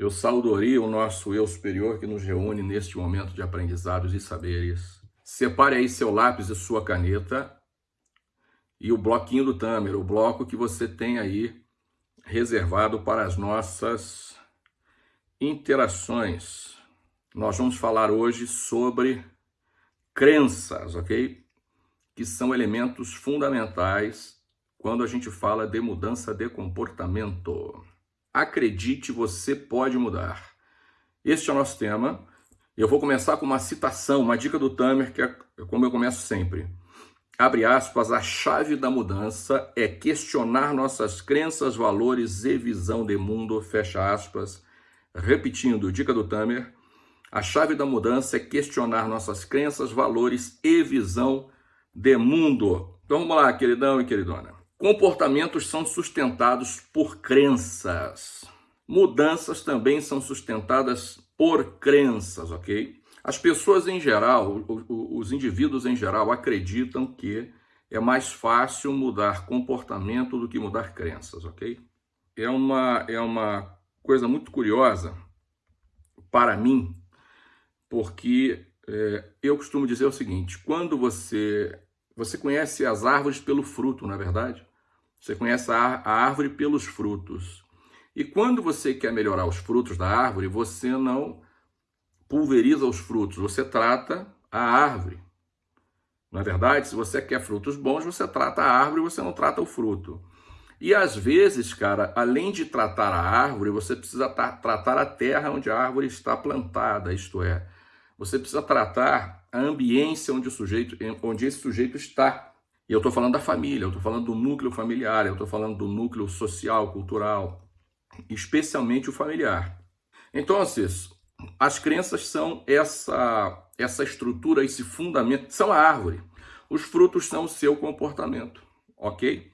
Eu saudoria o nosso eu superior que nos reúne neste momento de aprendizados e saberes. Separe aí seu lápis e sua caneta e o bloquinho do Tamer, o bloco que você tem aí reservado para as nossas interações. Nós vamos falar hoje sobre crenças, ok? Que são elementos fundamentais quando a gente fala de mudança de comportamento. Acredite, você pode mudar. Este é o nosso tema. Eu vou começar com uma citação, uma dica do Tamer, que é como eu começo sempre. Abre aspas, a chave da mudança é questionar nossas crenças, valores e visão de mundo, fecha aspas. Repetindo, dica do Tamer, a chave da mudança é questionar nossas crenças, valores e visão de mundo. Então vamos lá, queridão e queridona. Comportamentos são sustentados por crenças. Mudanças também são sustentadas por crenças, ok? As pessoas em geral, os indivíduos em geral, acreditam que é mais fácil mudar comportamento do que mudar crenças, ok? É uma, é uma coisa muito curiosa para mim, porque é, eu costumo dizer o seguinte: quando você você conhece as árvores pelo fruto, não é verdade? Você conhece a, árvore pelos frutos. E quando você quer melhorar os frutos da árvore, você não pulveriza os frutos, você trata a árvore. Não é verdade? Se você quer frutos bons, você trata a árvore, você não trata o fruto. E às vezes, cara, além de tratar a árvore, você precisa tratar a terra onde a árvore está plantada, isto é, você precisa tratar a ambiência onde o sujeito, onde esse sujeito está. E eu estou falando da família, eu estou falando do núcleo familiar, eu estou falando do núcleo social, cultural, especialmente o familiar. Então, as crenças são essa, essa estrutura, esse fundamento, são a árvore. Os frutos são o seu comportamento, ok?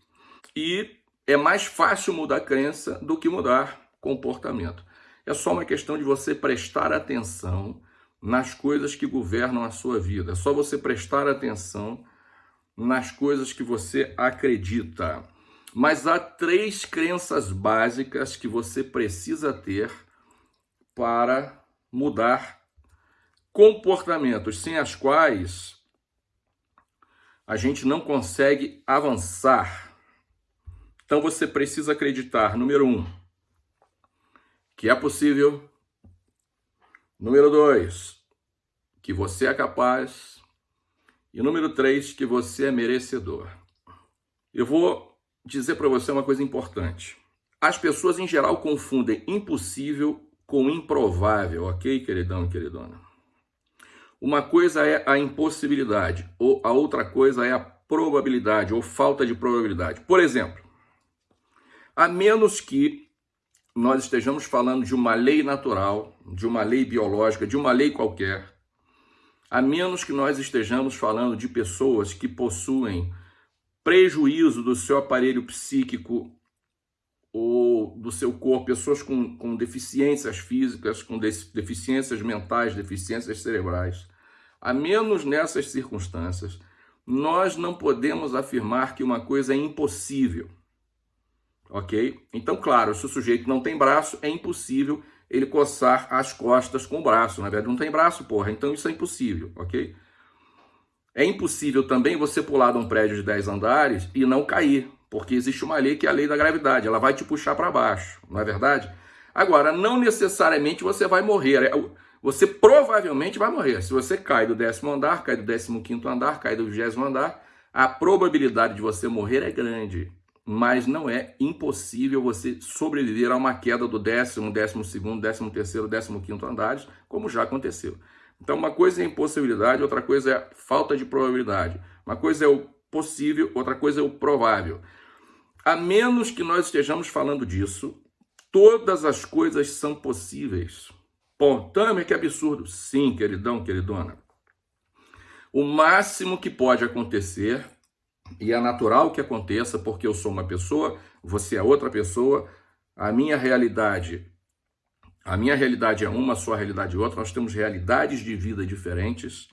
E é mais fácil mudar crença do que mudar comportamento. É só uma questão de você prestar atenção nas coisas que governam a sua vida. É só você prestar atenção nas coisas que você acredita. Mas há três crenças básicas que você precisa ter para mudar comportamentos, sem as quais a gente não consegue avançar. Então você precisa acreditar, número um, que é possível. Número dois, que você é capaz. E número três, que você é merecedor. Eu vou dizer para você uma coisa importante. As pessoas em geral confundem impossível com improvável, ok, queridão e queridona? Uma coisa é a impossibilidade, ou a outra coisa é a probabilidade, ou falta de probabilidade. Por exemplo, a menos que nós estejamos falando de uma lei natural, de uma lei biológica, de uma lei qualquer, a menos que nós estejamos falando de pessoas que possuem prejuízo do seu aparelho psíquico ou do seu corpo, pessoas com, com deficiências físicas, com deficiências mentais, deficiências cerebrais. A menos nessas circunstâncias, nós não podemos afirmar que uma coisa é impossível. Ok? Então, claro, se o sujeito não tem braço, é impossível ele coçar as costas com o braço. Na verdade, não tem braço, porra. Então isso é impossível, ok? É impossível também você pular de um prédio de 10 andares e não cair, porque existe uma lei que é a lei da gravidade. Ela vai te puxar para baixo, não é verdade? Agora, não necessariamente você vai morrer. É, você provavelmente vai morrer. Se você cai do décimo andar, cai do décimo quinto andar, cai do vigésimo andar, a probabilidade de você morrer é grande mas não é impossível você sobreviver a uma queda do décimo, décimo segundo, décimo terceiro, décimo quinto andares, como já aconteceu. Então, uma coisa é impossibilidade, outra coisa é falta de probabilidade. Uma coisa é o possível, outra coisa é o provável. A menos que nós estejamos falando disso, todas as coisas são possíveis. Pô, Tamer, que absurdo. Sim, queridão, queridona. O máximo que pode acontecer e é natural que aconteça porque eu sou uma pessoa, você é outra pessoa, a minha realidade, a minha realidade é uma, a sua realidade é outra, nós temos realidades de vida diferentes.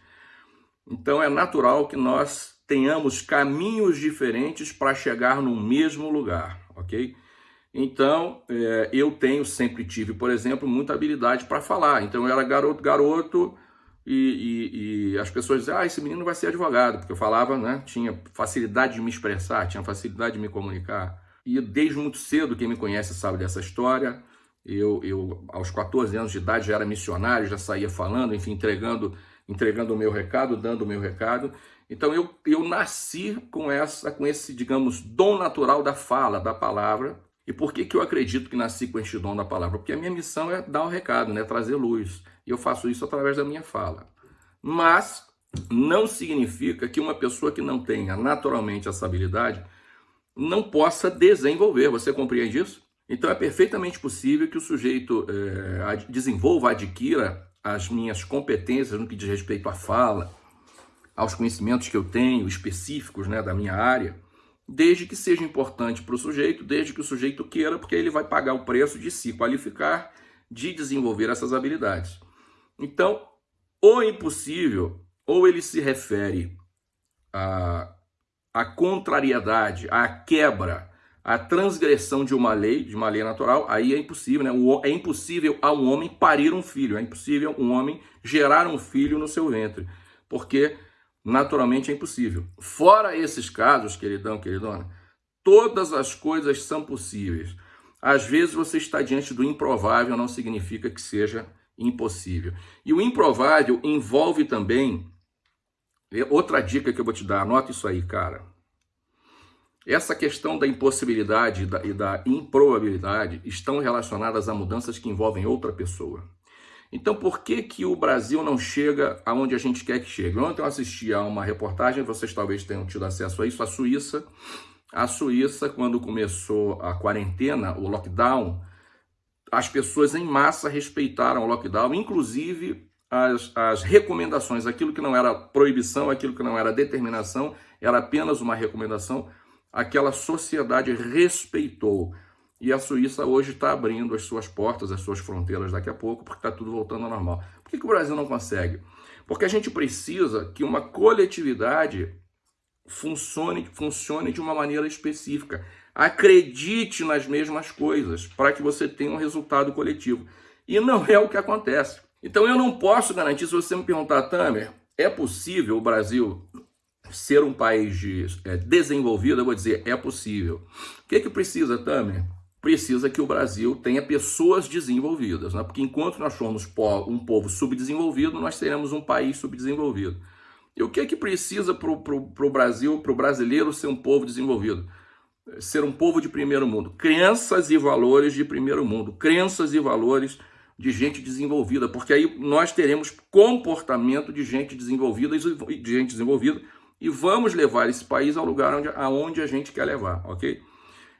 Então é natural que nós tenhamos caminhos diferentes para chegar no mesmo lugar, ok? Então, é, eu tenho, sempre tive, por exemplo, muita habilidade para falar. Então, eu era garoto, garoto, e, e, e, as pessoas diziam, ah, esse menino vai ser advogado, porque eu falava, né, tinha facilidade de me expressar, tinha facilidade de me comunicar. E desde muito cedo, quem me conhece sabe dessa história, eu, eu aos 14 anos de idade já era missionário, já saía falando, enfim, entregando, entregando o meu recado, dando o meu recado. Então eu, eu nasci com essa, com esse, digamos, dom natural da fala, da palavra, e por que, que eu acredito que nasci com este dom da palavra? Porque a minha missão é dar o recado, né? trazer luz. Eu faço isso através da minha fala. Mas não significa que uma pessoa que não tenha naturalmente essa habilidade não possa desenvolver. Você compreende isso? Então é perfeitamente possível que o sujeito é, desenvolva, adquira as minhas competências no que diz respeito à fala, aos conhecimentos que eu tenho específicos né, da minha área, desde que seja importante para o sujeito, desde que o sujeito queira, porque ele vai pagar o preço de se qualificar, de desenvolver essas habilidades. Então, o impossível, ou ele se refere à, à contrariedade, à quebra, à transgressão de uma lei, de uma lei natural, aí é impossível, né? É impossível a um homem parir um filho, é impossível um homem gerar um filho no seu ventre, porque naturalmente é impossível. Fora esses casos, queridão, queridona, todas as coisas são possíveis. Às vezes você está diante do improvável, não significa que seja impossível. E o improvável envolve também, é outra dica que eu vou te dar, anota isso aí, cara. Essa questão da impossibilidade e da improbabilidade estão relacionadas a mudanças que envolvem outra pessoa. Então, por que, que o Brasil não chega aonde a gente quer que chegue? Ontem eu assisti a uma reportagem, vocês talvez tenham tido acesso a isso, a Suíça. A Suíça, quando começou a quarentena, o lockdown, as pessoas em massa respeitaram o lockdown, inclusive as, as recomendações, aquilo que não era proibição, aquilo que não era determinação, era apenas uma recomendação, aquela sociedade respeitou. E a Suíça hoje está abrindo as suas portas, as suas fronteiras daqui a pouco, porque está tudo voltando ao normal. Por que, que o Brasil não consegue? Porque a gente precisa que uma coletividade funcione, funcione de uma maneira específica. Acredite nas mesmas coisas para que você tenha um resultado coletivo. E não é o que acontece. Então eu não posso garantir, se você me perguntar, Tamer, é possível o Brasil ser um país de, é, desenvolvido? Eu vou dizer, é possível. O que, que precisa, Tamer? precisa que o Brasil tenha pessoas desenvolvidas, né? porque enquanto nós formos um povo subdesenvolvido, nós teremos um país subdesenvolvido. E o que é que precisa para o Brasil, para o brasileiro ser um povo desenvolvido? Ser um povo de primeiro mundo. Crenças e valores de primeiro mundo. Crenças e valores de gente desenvolvida, porque aí nós teremos comportamento de gente desenvolvida e de gente desenvolvida e vamos levar esse país ao lugar onde, aonde a gente quer levar, ok?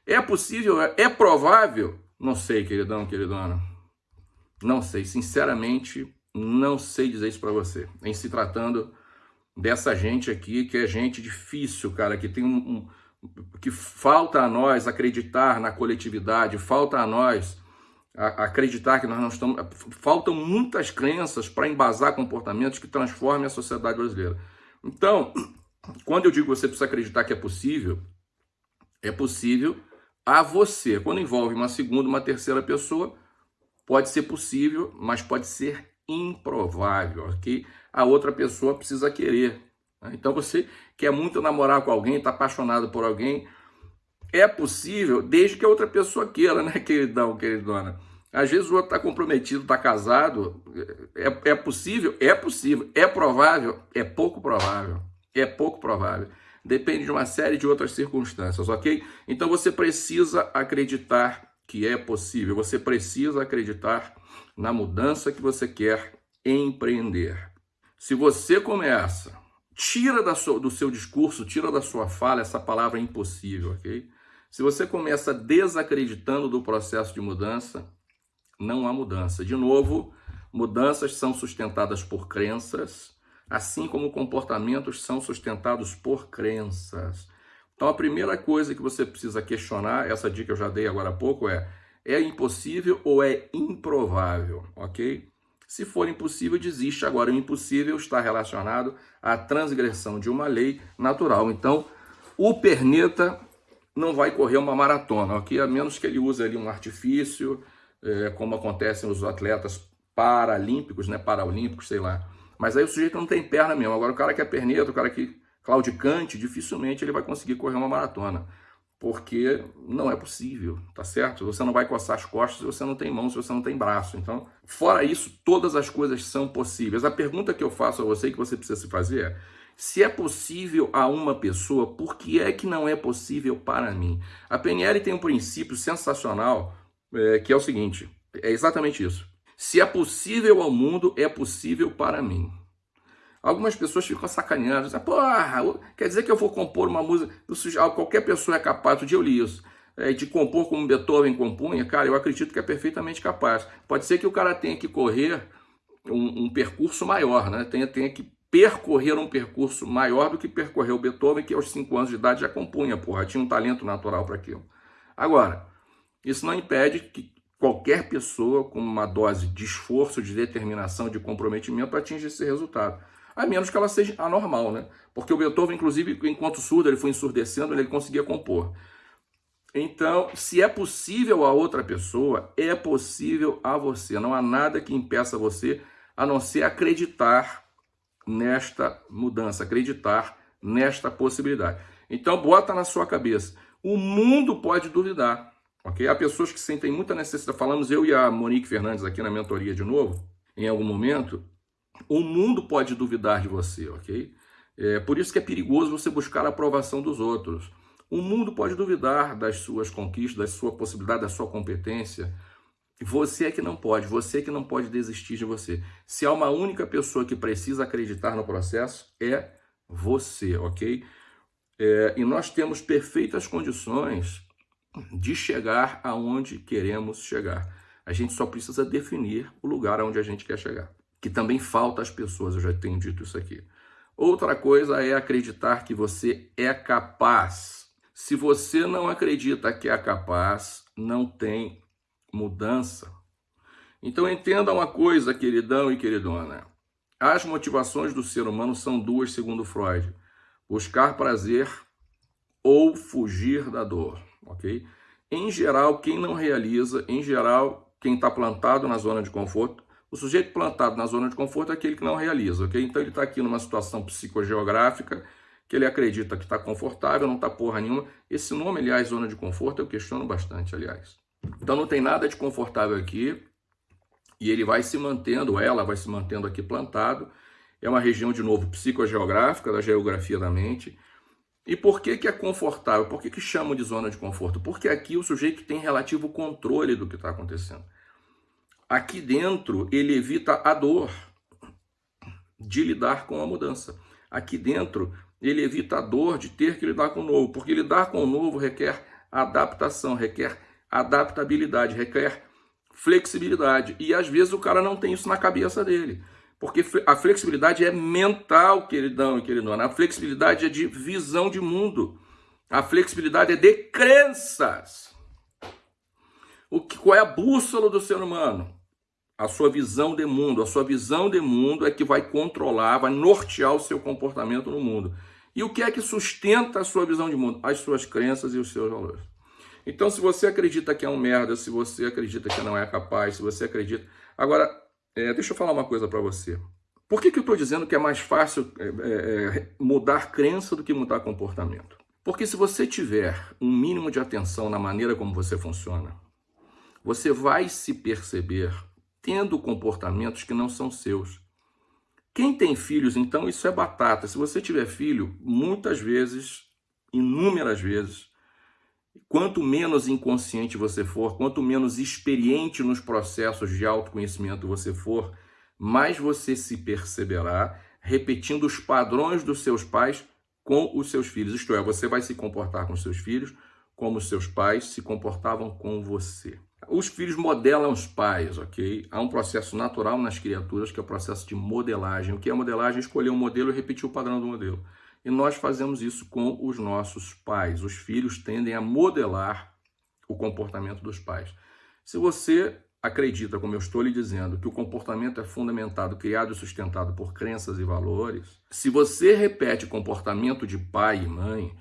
É possível? É provável? Não sei, queridão, queridona. Não sei, sinceramente, não sei dizer isso para você. Em se tratando dessa gente aqui, que é gente difícil, cara, que tem um, um que falta a nós acreditar na coletividade, falta a nós acreditar que nós não estamos. Faltam muitas crenças para embasar comportamentos que transformem a sociedade brasileira. Então, quando eu digo que você precisa acreditar que é possível, é possível a você. Quando envolve uma segunda, uma terceira pessoa, pode ser possível, mas pode ser improvável, ok? A outra pessoa precisa querer. Né? Então você quer muito namorar com alguém, está apaixonado por alguém, é possível desde que a outra pessoa queira, né, queridão, queridona? Às vezes o outro está comprometido, está casado, é, é possível? É possível. É provável? É pouco provável. É pouco provável depende de uma série de outras circunstâncias, ok? Então você precisa acreditar que é possível, você precisa acreditar na mudança que você quer empreender. Se você começa, tira da sua, do seu discurso, tira da sua fala essa palavra impossível, ok? Se você começa desacreditando do processo de mudança, não há mudança. De novo, mudanças são sustentadas por crenças, assim como comportamentos são sustentados por crenças. Então a primeira coisa que você precisa questionar, essa dica eu já dei agora há pouco, é é impossível ou é improvável, ok? Se for impossível, desiste. Agora, o impossível está relacionado à transgressão de uma lei natural. Então, o perneta não vai correr uma maratona, ok? A menos que ele use ali um artifício, é, como acontece nos atletas paralímpicos, né? Paraolímpicos, sei lá. Mas aí o sujeito não tem perna mesmo. Agora o cara que é perneta, o cara que claudicante, dificilmente ele vai conseguir correr uma maratona. Porque não é possível, tá certo? Você não vai coçar as costas se você não tem mão, se você não tem braço. Então, fora isso, todas as coisas são possíveis. A pergunta que eu faço a você, que você precisa se fazer é, se é possível a uma pessoa, por que é que não é possível para mim? A PNL tem um princípio sensacional, é, que é o seguinte, é exatamente isso. Se é possível ao mundo, é possível para mim. Algumas pessoas ficam sacaneando, porra, quer dizer que eu vou compor uma música, qualquer pessoa é capaz, outro dia eu li isso, é, de compor como Beethoven compunha, cara, eu acredito que é perfeitamente capaz. Pode ser que o cara tenha que correr um, um percurso maior, né? tenha, tenha que percorrer um percurso maior do que percorreu Beethoven, que aos 5 anos de idade já compunha, porra, tinha um talento natural para aquilo. Agora, isso não impede que qualquer pessoa com uma dose de esforço, de determinação, de comprometimento atinja esse resultado. A menos que ela seja anormal, né? Porque o Beethoven, inclusive, enquanto surdo, ele foi ensurdecendo, ele conseguia compor. Então, se é possível a outra pessoa, é possível a você. Não há nada que impeça você a não ser acreditar nesta mudança, acreditar nesta possibilidade. Então, bota na sua cabeça. O mundo pode duvidar, ok? Há pessoas que sentem muita necessidade. Falamos eu e a Monique Fernandes aqui na mentoria de novo, em algum momento. O mundo pode duvidar de você, ok? É por isso que é perigoso você buscar a aprovação dos outros. O mundo pode duvidar das suas conquistas, da sua possibilidade, da sua competência. Você é que não pode, você é que não pode desistir de você. Se há uma única pessoa que precisa acreditar no processo, é você, ok? É, e nós temos perfeitas condições de chegar aonde queremos chegar. A gente só precisa definir o lugar aonde a gente quer chegar. Que também falta às pessoas, eu já tenho dito isso aqui. Outra coisa é acreditar que você é capaz. Se você não acredita que é capaz, não tem mudança. Então entenda uma coisa, queridão e queridona. As motivações do ser humano são duas, segundo Freud. Buscar prazer ou fugir da dor, ok? Em geral, quem não realiza, em geral, quem está plantado na zona de conforto, o sujeito plantado na zona de conforto é aquele que não realiza, ok? Então ele está aqui numa situação psicogeográfica que ele acredita que está confortável, não está porra nenhuma. Esse nome, aliás, zona de conforto, eu questiono bastante, aliás. Então não tem nada de confortável aqui. E ele vai se mantendo, ela vai se mantendo aqui plantado. É uma região, de novo, psicogeográfica, da geografia da mente. E por que, que é confortável? Por que, que chamam de zona de conforto? Porque aqui o sujeito tem relativo controle do que está acontecendo. Aqui dentro, ele evita a dor de lidar com a mudança. Aqui dentro, ele evita a dor de ter que lidar com o novo, porque lidar com o novo requer adaptação, requer adaptabilidade, requer flexibilidade. E às vezes o cara não tem isso na cabeça dele. Porque a flexibilidade é mental, queridão e queridona. A flexibilidade é de visão de mundo. A flexibilidade é de crenças. O que, qual é a bússola do ser humano? A sua visão de mundo. A sua visão de mundo é que vai controlar, vai nortear o seu comportamento no mundo. E o que é que sustenta a sua visão de mundo? As suas crenças e os seus valores. Então, se você acredita que é um merda, se você acredita que não é capaz, se você acredita... Agora, é, deixa eu falar uma coisa para você. Por que, que eu estou dizendo que é mais fácil é, é, é, mudar crença do que mudar comportamento? Porque se você tiver um mínimo de atenção na maneira como você funciona, você vai se perceber tendo comportamentos que não são seus. Quem tem filhos, então, isso é batata. Se você tiver filho, muitas vezes, inúmeras vezes, Quanto menos inconsciente você for, quanto menos experiente nos processos de autoconhecimento você for, mais você se perceberá repetindo os padrões dos seus pais com os seus filhos. Isto é, você vai se comportar com seus filhos como os seus pais se comportavam com você. Os filhos modelam os pais, ok? Há um processo natural nas criaturas que é o processo de modelagem. O que é modelagem? Escolher um modelo e repetir o padrão do modelo. E nós fazemos isso com os nossos pais. Os filhos tendem a modelar o comportamento dos pais. Se você acredita, como eu estou lhe dizendo, que o comportamento é fundamentado, criado e sustentado por crenças e valores, se você repete comportamento de pai e mãe,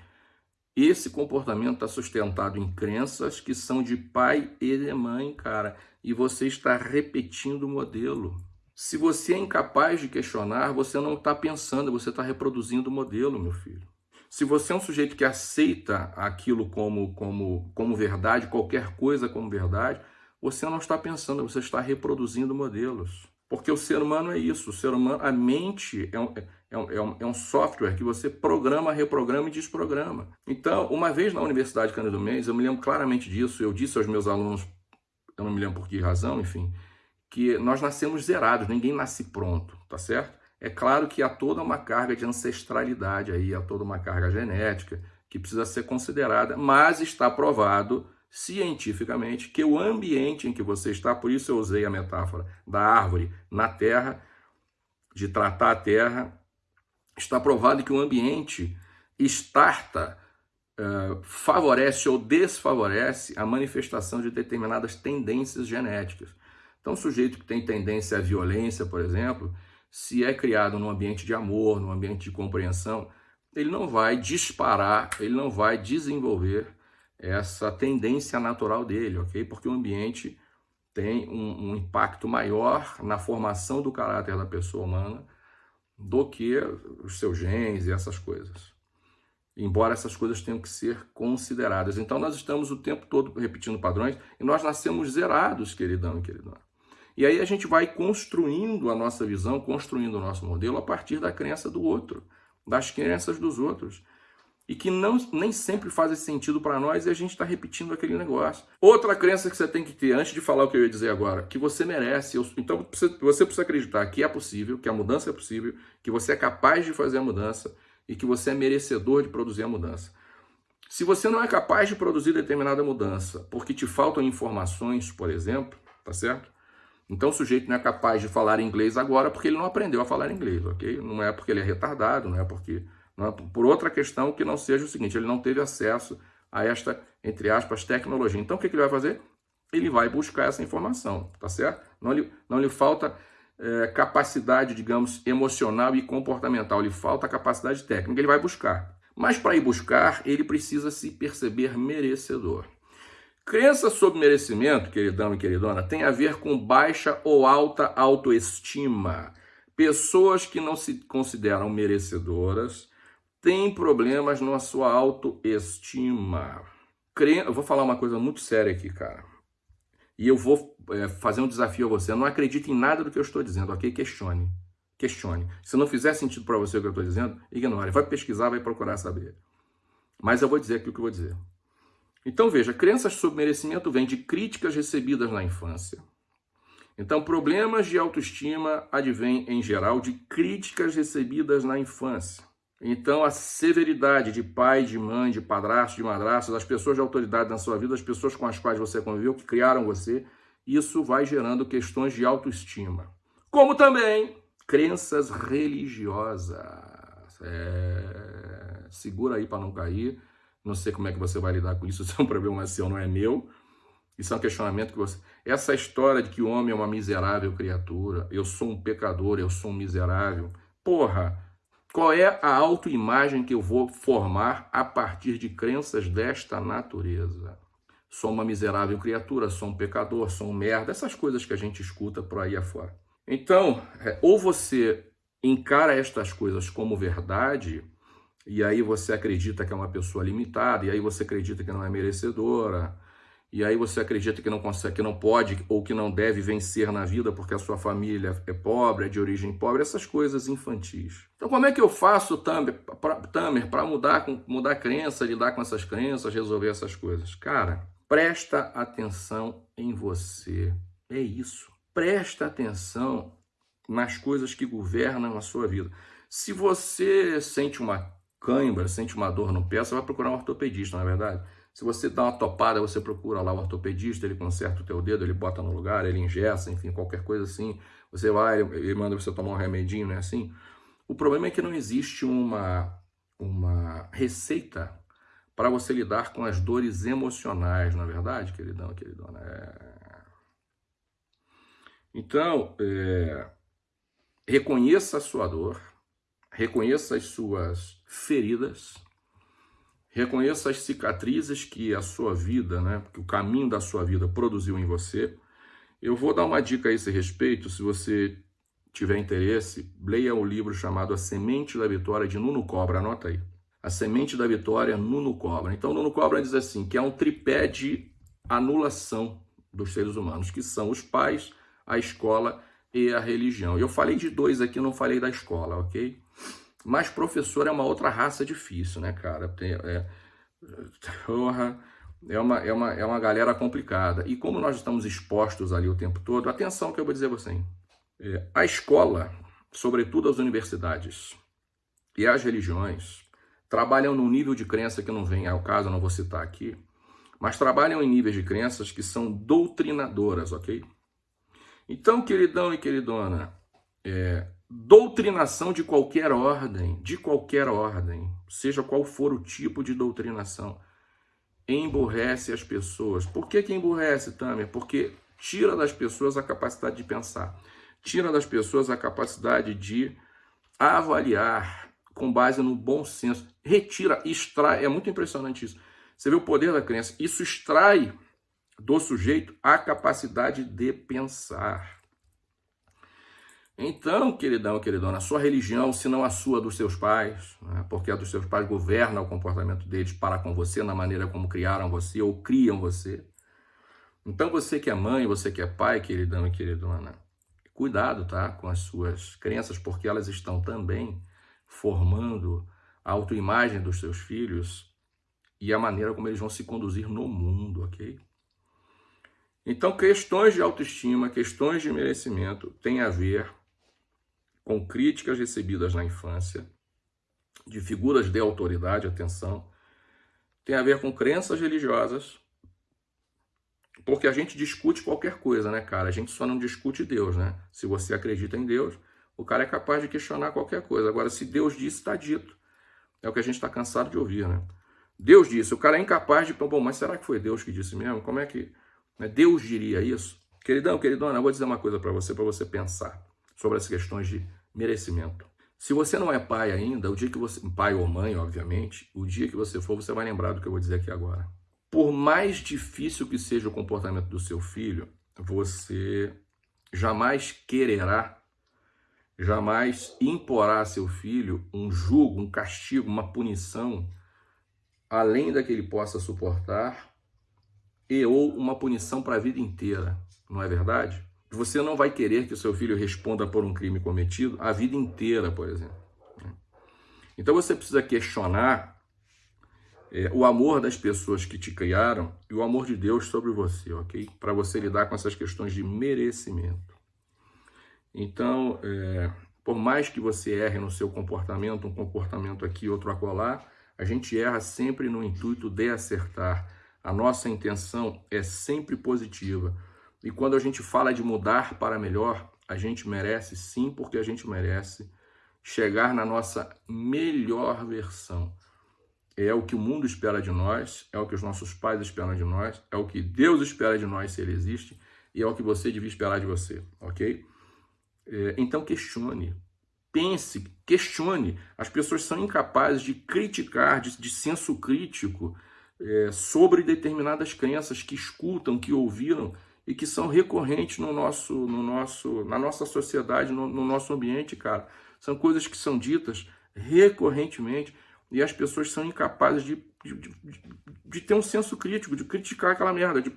esse comportamento está sustentado em crenças que são de pai e de mãe, cara, e você está repetindo o modelo. Se você é incapaz de questionar, você não está pensando, você está reproduzindo o modelo, meu filho. Se você é um sujeito que aceita aquilo como, como, como verdade, qualquer coisa como verdade, você não está pensando, você está reproduzindo modelos. Porque o ser humano é isso, o ser humano, a mente é um, é um, é um, é um software que você programa, reprograma e desprograma. Então, uma vez na Universidade Cândido Mendes, eu me lembro claramente disso, eu disse aos meus alunos, eu não me lembro por que razão, enfim, que nós nascemos zerados, ninguém nasce pronto, tá certo? É claro que há toda uma carga de ancestralidade aí, há toda uma carga genética que precisa ser considerada, mas está provado cientificamente que o ambiente em que você está, por isso eu usei a metáfora da árvore na terra, de tratar a terra, está provado que o ambiente starta, uh, favorece ou desfavorece a manifestação de determinadas tendências genéticas. Então, o sujeito que tem tendência à violência, por exemplo, se é criado num ambiente de amor, num ambiente de compreensão, ele não vai disparar, ele não vai desenvolver essa tendência natural dele, ok? Porque o ambiente tem um, um impacto maior na formação do caráter da pessoa humana do que os seus genes e essas coisas. Embora essas coisas tenham que ser consideradas. Então nós estamos o tempo todo repetindo padrões e nós nascemos zerados, queridão e queridona. E aí a gente vai construindo a nossa visão, construindo o nosso modelo a partir da crença do outro, das crenças dos outros. E que não, nem sempre faz sentido para nós e a gente está repetindo aquele negócio. Outra crença que você tem que ter, antes de falar o que eu ia dizer agora, que você merece. Então você precisa acreditar que é possível, que a mudança é possível, que você é capaz de fazer a mudança e que você é merecedor de produzir a mudança. Se você não é capaz de produzir determinada mudança porque te faltam informações, por exemplo, tá certo? Então o sujeito não é capaz de falar inglês agora porque ele não aprendeu a falar inglês, ok? Não é porque ele é retardado, não é porque... Não é por outra questão que não seja o seguinte, ele não teve acesso a esta, entre aspas, tecnologia. Então o que, que ele vai fazer? Ele vai buscar essa informação, tá certo? Não lhe, não lhe falta é, capacidade, digamos, emocional e comportamental, lhe falta capacidade técnica, ele vai buscar. Mas para ir buscar, ele precisa se perceber merecedor. Crença sobre merecimento, queridão e queridona, tem a ver com baixa ou alta autoestima. Pessoas que não se consideram merecedoras têm problemas na sua autoestima. Eu vou falar uma coisa muito séria aqui, cara. E eu vou é, fazer um desafio a você. Não acredite em nada do que eu estou dizendo, ok? Questione. Questione. Se não fizer sentido para você o que eu estou dizendo, ignore. Vai pesquisar, vai procurar saber. Mas eu vou dizer aquilo que eu vou dizer. Então veja, crenças sobre merecimento vêm de críticas recebidas na infância. Então problemas de autoestima advêm em geral de críticas recebidas na infância. Então a severidade de pai, de mãe, de padrasto, de madrasta, das pessoas de autoridade na sua vida, as pessoas com as quais você conviveu, que criaram você, isso vai gerando questões de autoestima. Como também crenças religiosas. É... Segura aí para não cair não sei como é que você vai lidar com isso, isso é um problema seu, não é meu. Isso é um questionamento que você... Essa história de que o homem é uma miserável criatura, eu sou um pecador, eu sou um miserável. Porra, qual é a autoimagem que eu vou formar a partir de crenças desta natureza? Sou uma miserável criatura, sou um pecador, sou um merda, essas coisas que a gente escuta por aí afora. Então, é, ou você encara estas coisas como verdade, e aí você acredita que é uma pessoa limitada, e aí você acredita que não é merecedora, e aí você acredita que não consegue, que não pode ou que não deve vencer na vida porque a sua família é pobre, é de origem pobre, essas coisas infantis. Então como é que eu faço, Tamer, para mudar, mudar a crença, lidar com essas crenças, resolver essas coisas? Cara, presta atenção em você. É isso. Presta atenção nas coisas que governam a sua vida. Se você sente uma cãibra, sente uma dor no pé, você vai procurar um ortopedista, não é verdade? Se você dá uma topada, você procura lá o ortopedista, ele conserta o teu dedo, ele bota no lugar, ele ingessa, enfim, qualquer coisa assim. Você vai, ele manda você tomar um remedinho, não é assim? O problema é que não existe uma, uma receita para você lidar com as dores emocionais, não é verdade, queridão, queridona? É... Então, é... reconheça a sua dor, reconheça as suas feridas, Reconheça as cicatrizes que a sua vida, né, que o caminho da sua vida produziu em você. Eu vou dar uma dica a esse respeito, se você tiver interesse, leia o livro chamado A Semente da Vitória de Nuno Cobra, anota aí. A Semente da Vitória, Nuno Cobra. Então, Nuno Cobra diz assim, que é um tripé de anulação dos seres humanos, que são os pais, a escola e a religião. Eu falei de dois aqui, não falei da escola, ok? Mas professor é uma outra raça difícil, né, cara? Tem, é, é, uma, é, uma, é uma galera complicada. E como nós estamos expostos ali o tempo todo, atenção que eu vou dizer você. É, a escola, sobretudo as universidades e as religiões, trabalham num nível de crença que não vem ao caso, eu não vou citar aqui, mas trabalham em níveis de crenças que são doutrinadoras, ok? Então, queridão e queridona, é, doutrinação de qualquer ordem, de qualquer ordem, seja qual for o tipo de doutrinação, emburrece as pessoas. Por que, que emburrece, Tamer? Porque tira das pessoas a capacidade de pensar, tira das pessoas a capacidade de avaliar com base no bom senso, retira, extrai, é muito impressionante isso. Você vê o poder da crença, isso extrai do sujeito a capacidade de pensar. Então, queridão, queridona, a sua religião, se não a sua dos seus pais, né, porque a dos seus pais governa o comportamento deles para com você, na maneira como criaram você ou criam você. Então, você que é mãe, você que é pai, queridão e queridona, cuidado, tá, com as suas crenças, porque elas estão também formando a autoimagem dos seus filhos e a maneira como eles vão se conduzir no mundo, ok? Então, questões de autoestima, questões de merecimento têm a ver com críticas recebidas na infância, de figuras de autoridade, atenção, tem a ver com crenças religiosas, porque a gente discute qualquer coisa, né, cara? A gente só não discute Deus, né? Se você acredita em Deus, o cara é capaz de questionar qualquer coisa. Agora, se Deus disse, está dito. É o que a gente está cansado de ouvir, né? Deus disse, o cara é incapaz de... Bom, mas será que foi Deus que disse mesmo? Como é que... Né? Deus diria isso? Queridão, queridona, eu vou dizer uma coisa para você, para você pensar sobre as questões de merecimento. Se você não é pai ainda, o dia que você, pai ou mãe, obviamente, o dia que você for, você vai lembrar do que eu vou dizer aqui agora. Por mais difícil que seja o comportamento do seu filho, você jamais quererá, jamais imporá a seu filho um julgo, um castigo, uma punição, além da que ele possa suportar e ou uma punição para a vida inteira, não é verdade? Você não vai querer que o seu filho responda por um crime cometido a vida inteira, por exemplo. Então você precisa questionar é, o amor das pessoas que te criaram e o amor de Deus sobre você, ok? Para você lidar com essas questões de merecimento. Então, é, por mais que você erre no seu comportamento, um comportamento aqui, outro acolá, a gente erra sempre no intuito de acertar a nossa intenção é sempre positiva. E quando a gente fala de mudar para melhor, a gente merece sim, porque a gente merece chegar na nossa melhor versão. É o que o mundo espera de nós, é o que os nossos pais esperam de nós, é o que Deus espera de nós se Ele existe, e é o que você devia esperar de você, ok? É, então questione, pense, questione. As pessoas são incapazes de criticar, de, de senso crítico, é, sobre determinadas crenças que escutam, que ouviram e que são recorrentes no nosso, no nosso, na nossa sociedade, no, no nosso ambiente, cara. São coisas que são ditas recorrentemente e as pessoas são incapazes de, de, de, de ter um senso crítico, de criticar aquela merda, de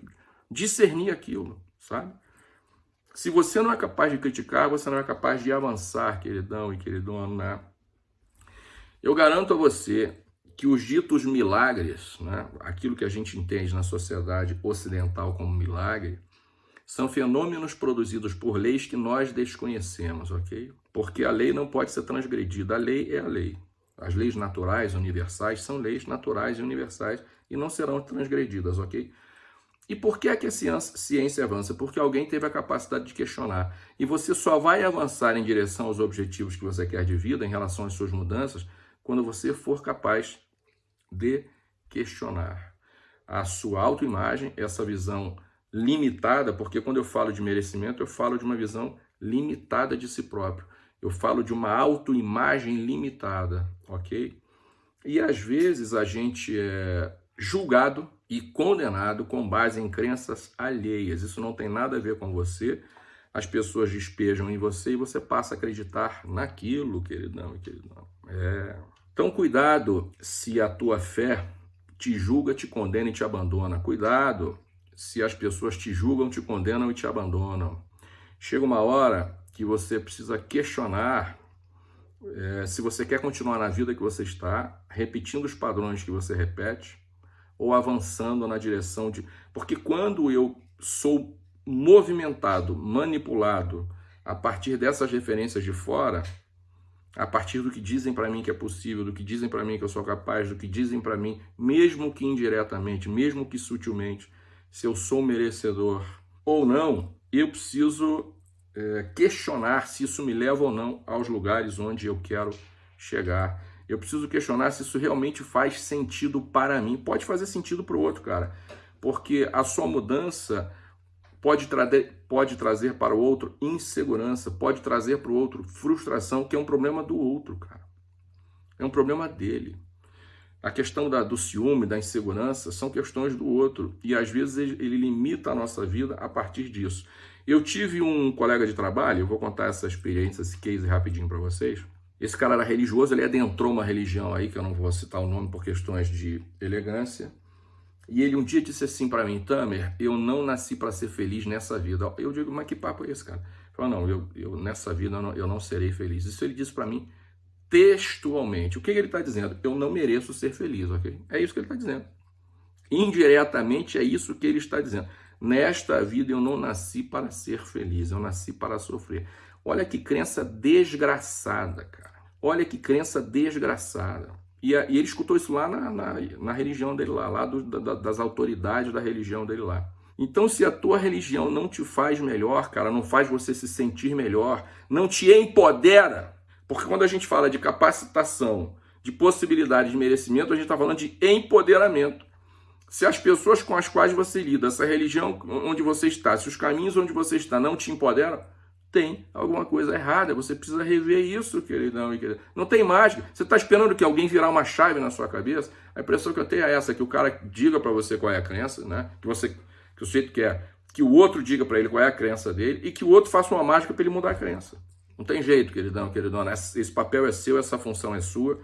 discernir aquilo, sabe? Se você não é capaz de criticar, você não é capaz de avançar, queridão e queridona. Né? Eu garanto a você que os ditos milagres, né, aquilo que a gente entende na sociedade ocidental como milagre, são fenômenos produzidos por leis que nós desconhecemos, ok? Porque a lei não pode ser transgredida, a lei é a lei. As leis naturais, universais, são leis naturais e universais e não serão transgredidas, ok? E por que é que a ciência, ciência avança? Porque alguém teve a capacidade de questionar. E você só vai avançar em direção aos objetivos que você quer de vida, em relação às suas mudanças, quando você for capaz de questionar a sua autoimagem, essa visão limitada, porque quando eu falo de merecimento, eu falo de uma visão limitada de si próprio. Eu falo de uma autoimagem limitada, ok? E às vezes a gente é julgado e condenado com base em crenças alheias. Isso não tem nada a ver com você. As pessoas despejam em você e você passa a acreditar naquilo, queridão e queridão. É. Então, cuidado se a tua fé te julga, te condena e te abandona. Cuidado se as pessoas te julgam, te condenam e te abandonam. Chega uma hora que você precisa questionar é, se você quer continuar na vida que você está, repetindo os padrões que você repete, ou avançando na direção de. Porque quando eu sou movimentado, manipulado a partir dessas referências de fora, a partir do que dizem para mim que é possível, do que dizem para mim que eu sou capaz, do que dizem para mim, mesmo que indiretamente, mesmo que sutilmente, se eu sou merecedor ou não, eu preciso é, questionar se isso me leva ou não aos lugares onde eu quero chegar. Eu preciso questionar se isso realmente faz sentido para mim. Pode fazer sentido para o outro, cara. Porque a sua mudança pode, tra pode trazer para o outro insegurança, pode trazer para o outro frustração, que é um problema do outro, cara. É um problema dele. A questão da, do ciúme, da insegurança, são questões do outro. E às vezes ele, ele limita a nossa vida a partir disso. Eu tive um colega de trabalho, eu vou contar essa experiência, esse case rapidinho para vocês. Esse cara era religioso, ele adentrou uma religião aí, que eu não vou citar o nome por questões de elegância. E ele um dia disse assim para mim, Tamer, eu não nasci para ser feliz nessa vida. Eu digo, mas que papo é esse, cara? Ele falou, não, eu, eu nessa vida eu não, eu não serei feliz. Isso ele disse para mim textualmente. O que ele está dizendo? Eu não mereço ser feliz, ok? É isso que ele está dizendo. Indiretamente é isso que ele está dizendo. Nesta vida eu não nasci para ser feliz, eu nasci para sofrer. Olha que crença desgraçada, cara. Olha que crença desgraçada. E, e ele escutou isso lá na, na, na religião dele lá, lá do, da, das autoridades da religião dele lá. Então, se a tua religião não te faz melhor, cara, não faz você se sentir melhor, não te empodera, porque quando a gente fala de capacitação, de possibilidade de merecimento, a gente está falando de empoderamento. Se as pessoas com as quais você lida, essa religião onde você está, se os caminhos onde você está não te empoderam, tem alguma coisa errada. Você precisa rever isso, queridão. Não tem mágica. Você está esperando que alguém virar uma chave na sua cabeça? A impressão que eu tenho é essa, que o cara diga para você qual é a crença, né? Que você que o sujeito quer que o outro diga para ele qual é a crença dele e que o outro faça uma mágica para ele mudar a crença. Não tem jeito, queridão, queridona. Esse papel é seu, essa função é sua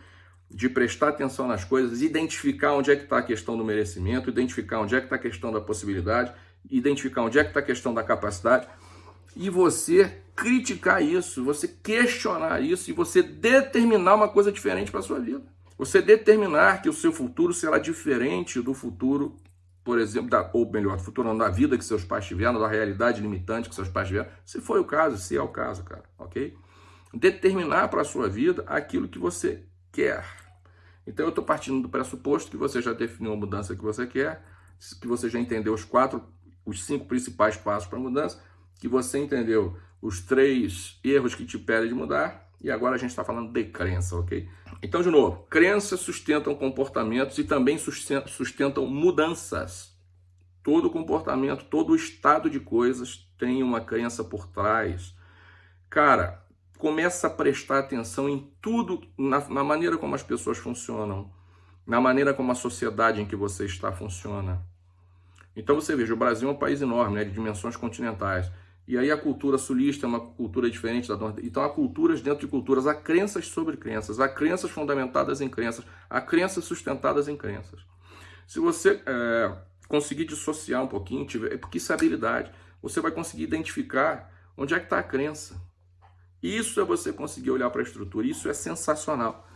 de prestar atenção nas coisas, identificar onde é que está a questão do merecimento, identificar onde é que está a questão da possibilidade, identificar onde é que está a questão da capacidade, e você criticar isso, você questionar isso e você determinar uma coisa diferente para a sua vida. Você determinar que o seu futuro será diferente do futuro, por exemplo, da, ou melhor, do futuro não, da vida que seus pais tiveram, da realidade limitante que seus pais tiveram, se foi o caso, se é o caso, cara, ok? Determinar para a sua vida aquilo que você quer. Então eu estou partindo do pressuposto que você já definiu a mudança que você quer, que você já entendeu os quatro, os cinco principais passos para a mudança, que você entendeu os três erros que te pedem de mudar, e agora a gente está falando de crença, ok? Então, de novo, crenças sustentam comportamentos e também sustentam mudanças. Todo comportamento, todo estado de coisas tem uma crença por trás. Cara, começa a prestar atenção em tudo, na, na, maneira como as pessoas funcionam, na maneira como a sociedade em que você está funciona. Então você veja, o Brasil é um país enorme, né, de dimensões continentais. E aí a cultura sulista é uma cultura diferente da norte. Então há culturas dentro de culturas, há crenças sobre crenças, há crenças fundamentadas em crenças, há crenças sustentadas em crenças. Se você é, conseguir dissociar um pouquinho, tiver, é porque isso é habilidade, você vai conseguir identificar onde é que está a crença. Isso é você conseguir olhar para a estrutura, isso é sensacional.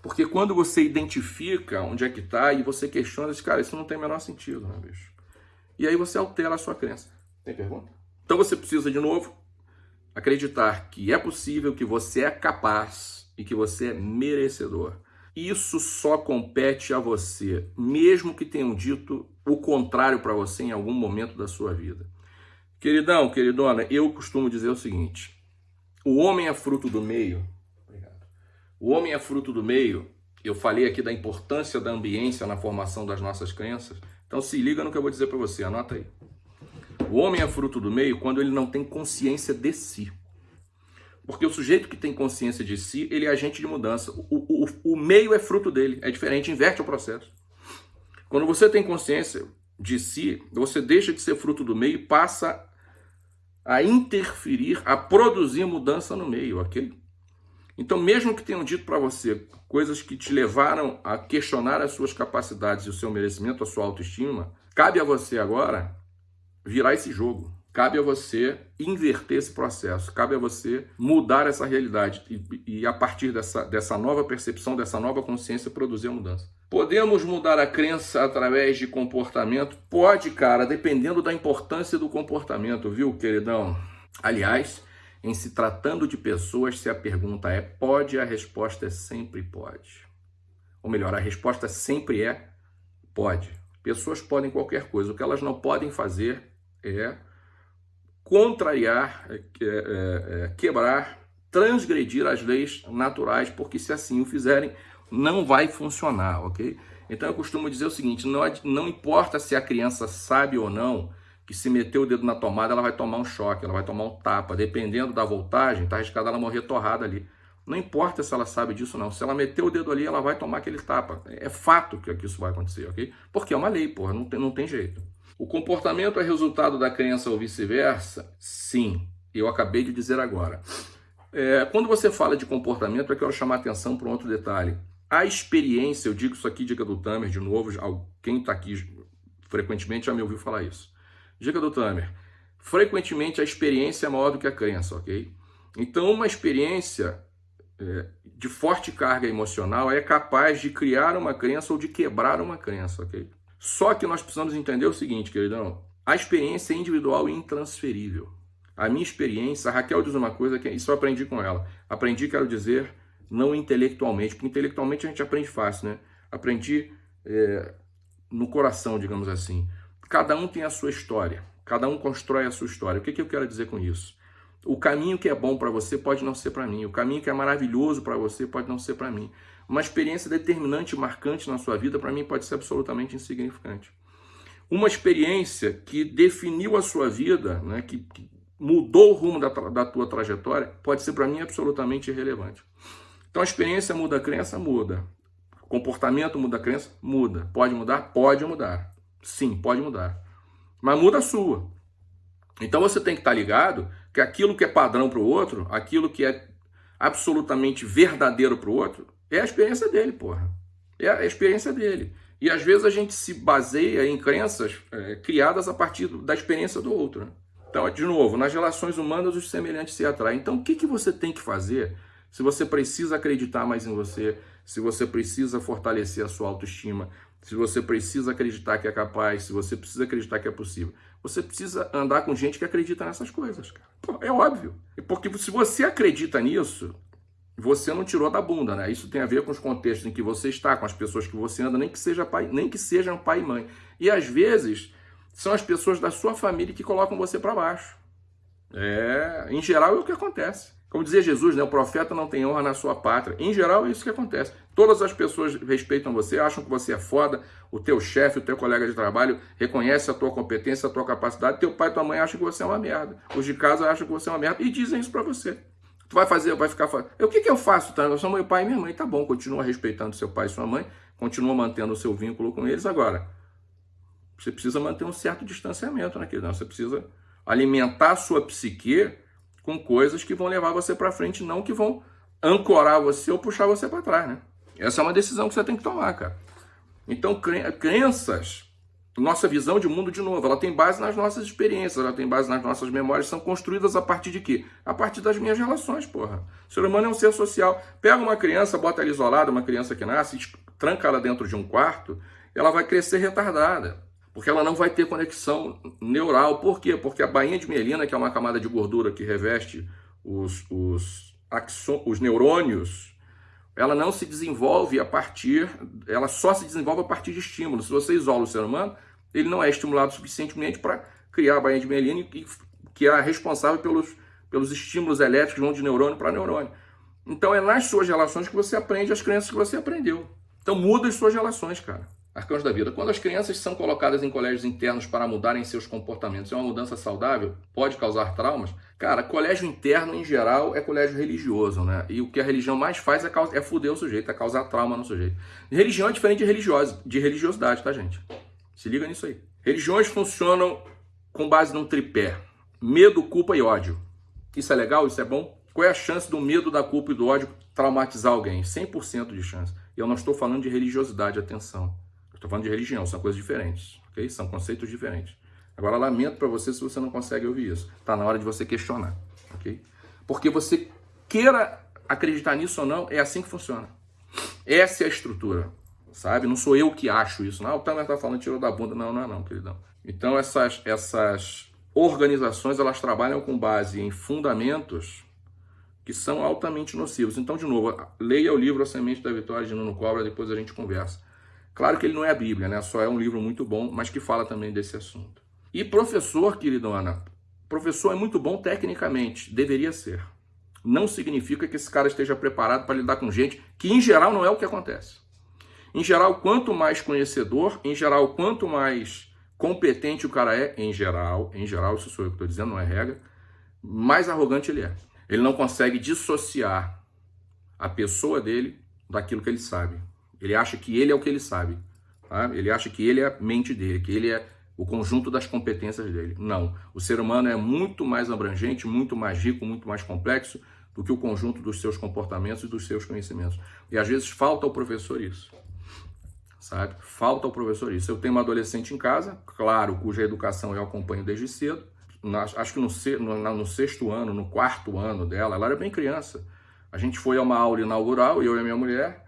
Porque quando você identifica onde é que está e você questiona, diz, cara, isso não tem o menor sentido, né, bicho? E aí você altera a sua crença. Tem pergunta? Então você precisa, de novo, acreditar que é possível, que você é capaz e que você é merecedor. Isso só compete a você, mesmo que tenham dito o contrário para você em algum momento da sua vida. Queridão, queridona, eu costumo dizer o seguinte: o homem é fruto do meio. O homem é fruto do meio. Eu falei aqui da importância da ambiência na formação das nossas crenças. Então se liga no que eu vou dizer para você, anota aí. O homem é fruto do meio quando ele não tem consciência de si. Porque o sujeito que tem consciência de si, ele é agente de mudança. O, o, o meio é fruto dele, é diferente, inverte o processo. Quando você tem consciência de si, você deixa de ser fruto do meio e passa a interferir, a produzir mudança no meio, ok? Então, mesmo que tenham dito para você coisas que te levaram a questionar as suas capacidades e o seu merecimento, a sua autoestima, cabe a você agora virar esse jogo. Cabe a você inverter esse processo, cabe a você mudar essa realidade e, e, a partir dessa, dessa nova percepção, dessa nova consciência, produzir a mudança. Podemos mudar a crença através de comportamento? Pode, cara, dependendo da importância do comportamento, viu, queridão? Aliás, em se tratando de pessoas, se a pergunta é pode, a resposta é sempre pode. Ou melhor, a resposta sempre é pode. Pessoas podem qualquer coisa, o que elas não podem fazer é contrariar, é, é, é, quebrar, transgredir as leis naturais, porque se assim o fizerem, não vai funcionar, ok? Então eu costumo dizer o seguinte, não, não importa se a criança sabe ou não que se meter o dedo na tomada, ela vai tomar um choque, ela vai tomar um tapa, dependendo da voltagem, tá arriscada ela morrer torrada ali. Não importa se ela sabe disso não, se ela meter o dedo ali, ela vai tomar aquele tapa. É fato que isso vai acontecer, ok? Porque é uma lei, porra, não tem, não tem jeito. O comportamento é resultado da crença ou vice-versa? Sim, eu acabei de dizer agora. É, quando você fala de comportamento, eu quero chamar atenção para um outro detalhe. A experiência, eu digo isso aqui, dica do Tamer, de novo, quem está aqui frequentemente já me ouviu falar isso. Dica do Tamer, frequentemente a experiência é maior do que a crença, ok? Então, uma experiência é, de forte carga emocional é capaz de criar uma crença ou de quebrar uma crença, ok? Só que nós precisamos entender o seguinte, queridão. A experiência é individual e intransferível. A minha experiência, a Raquel diz uma coisa que isso eu aprendi com ela. Aprendi, quero dizer, não intelectualmente, porque intelectualmente a gente aprende fácil, né? Aprendi é, no coração, digamos assim. Cada um tem a sua história, cada um constrói a sua história. O que, que eu quero dizer com isso? O caminho que é bom para você pode não ser para mim. O caminho que é maravilhoso para você pode não ser para mim. Uma experiência determinante, marcante na sua vida, para mim, pode ser absolutamente insignificante. Uma experiência que definiu a sua vida, né, que, que mudou o rumo da, da tua trajetória, pode ser para mim absolutamente irrelevante. Então a experiência muda a crença? Muda. O comportamento muda a crença? Muda. Pode mudar? Pode mudar. Sim, pode mudar. Mas muda a sua. Então você tem que estar ligado que aquilo que é padrão para o outro, aquilo que é absolutamente verdadeiro para o outro, é a experiência dele, porra. É a experiência dele. E às vezes a gente se baseia em crenças é, criadas a partir da experiência do outro. Né? Então, de novo, nas relações humanas os semelhantes se atraem. Então, o que, que você tem que fazer se você precisa acreditar mais em você, se você precisa fortalecer a sua autoestima, se você precisa acreditar que é capaz, se você precisa acreditar que é possível? Você precisa andar com gente que acredita nessas coisas, cara. Pô, é óbvio. Porque se você acredita nisso, você não tirou da bunda, né? Isso tem a ver com os contextos em que você está, com as pessoas que você anda, nem que seja pai, nem que sejam pai e mãe. E às vezes são as pessoas da sua família que colocam você para baixo. É, em geral é o que acontece. Como dizia Jesus, né, o profeta não tem honra na sua pátria. Em geral é isso que acontece. Todas as pessoas respeitam você, acham que você é foda, o teu chefe, o teu colega de trabalho reconhece a tua competência, a tua capacidade, teu pai e tua mãe acham que você é uma merda. Os de casa acham que você é uma merda e dizem isso para você. Tu vai fazer, vai ficar fazendo. O que, que eu faço? Tá? Eu sou meu pai e minha mãe. Tá bom, continua respeitando seu pai e sua mãe, continua mantendo o seu vínculo com eles. Agora, você precisa manter um certo distanciamento naquilo. Né? Você precisa alimentar a sua psique com coisas que vão levar você para frente, não que vão ancorar você ou puxar você para trás, né? Essa é uma decisão que você tem que tomar, cara. Então, crenças nossa visão de mundo, de novo, ela tem base nas nossas experiências, ela tem base nas nossas memórias, são construídas a partir de quê? A partir das minhas relações, porra. O ser humano é um ser social. Pega uma criança, bota ela isolada, uma criança que nasce, tranca ela dentro de um quarto, ela vai crescer retardada, porque ela não vai ter conexão neural. Por quê? Porque a bainha de mielina, que é uma camada de gordura que reveste os, os, axon, os neurônios, ela não se desenvolve a partir, ela só se desenvolve a partir de estímulos. Se você isola o ser humano, ele não é estimulado suficientemente para criar a bainha de mielina, que é responsável pelos, pelos estímulos elétricos que vão de neurônio para neurônio. Então é nas suas relações que você aprende as crenças que você aprendeu. Então muda as suas relações, cara. Arcanos da vida. Quando as crianças são colocadas em colégios internos para mudarem seus comportamentos, é uma mudança saudável? Pode causar traumas? Cara, colégio interno, em geral, é colégio religioso, né? E o que a religião mais faz é, é fuder o sujeito, é causar trauma no sujeito. Religião é diferente de, religioso, de religiosidade, tá, gente? Se liga nisso aí. Religiões funcionam com base num tripé: medo, culpa e ódio. Isso é legal? Isso é bom? Qual é a chance do medo, da culpa e do ódio traumatizar alguém? 100% de chance. E eu não estou falando de religiosidade, atenção. Estou falando de religião, são coisas diferentes, ok? São conceitos diferentes. Agora, lamento para você se você não consegue ouvir isso. Está na hora de você questionar, ok? Porque você queira acreditar nisso ou não, é assim que funciona. Essa é a estrutura, sabe? Não sou eu que acho isso. Não, ah, o Tamer está falando tirou da bunda. Não, não é não, queridão. Então, essas, essas organizações, elas trabalham com base em fundamentos que são altamente nocivos. Então, de novo, leia o livro A Semente da Vitória de Nuno Cobra, depois a gente conversa. Claro que ele não é a Bíblia, né? Só é um livro muito bom, mas que fala também desse assunto. E professor, queridona, professor é muito bom tecnicamente, deveria ser. Não significa que esse cara esteja preparado para lidar com gente que, em geral, não é o que acontece. Em geral, quanto mais conhecedor, em geral, quanto mais competente o cara é, em geral, em geral, isso sou eu que estou dizendo, não é regra, mais arrogante ele é. Ele não consegue dissociar a pessoa dele daquilo que ele sabe. Ele acha que ele é o que ele sabe. Tá? Ele acha que ele é a mente dele, que ele é o conjunto das competências dele. Não. O ser humano é muito mais abrangente, muito mais rico, muito mais complexo do que o conjunto dos seus comportamentos e dos seus conhecimentos. E às vezes falta ao professor isso. Sabe? Falta ao professor isso. Eu tenho uma adolescente em casa, claro, cuja educação eu acompanho desde cedo. Acho que no, sexto ano, no quarto ano dela, ela era bem criança. A gente foi a uma aula inaugural, eu e a minha mulher,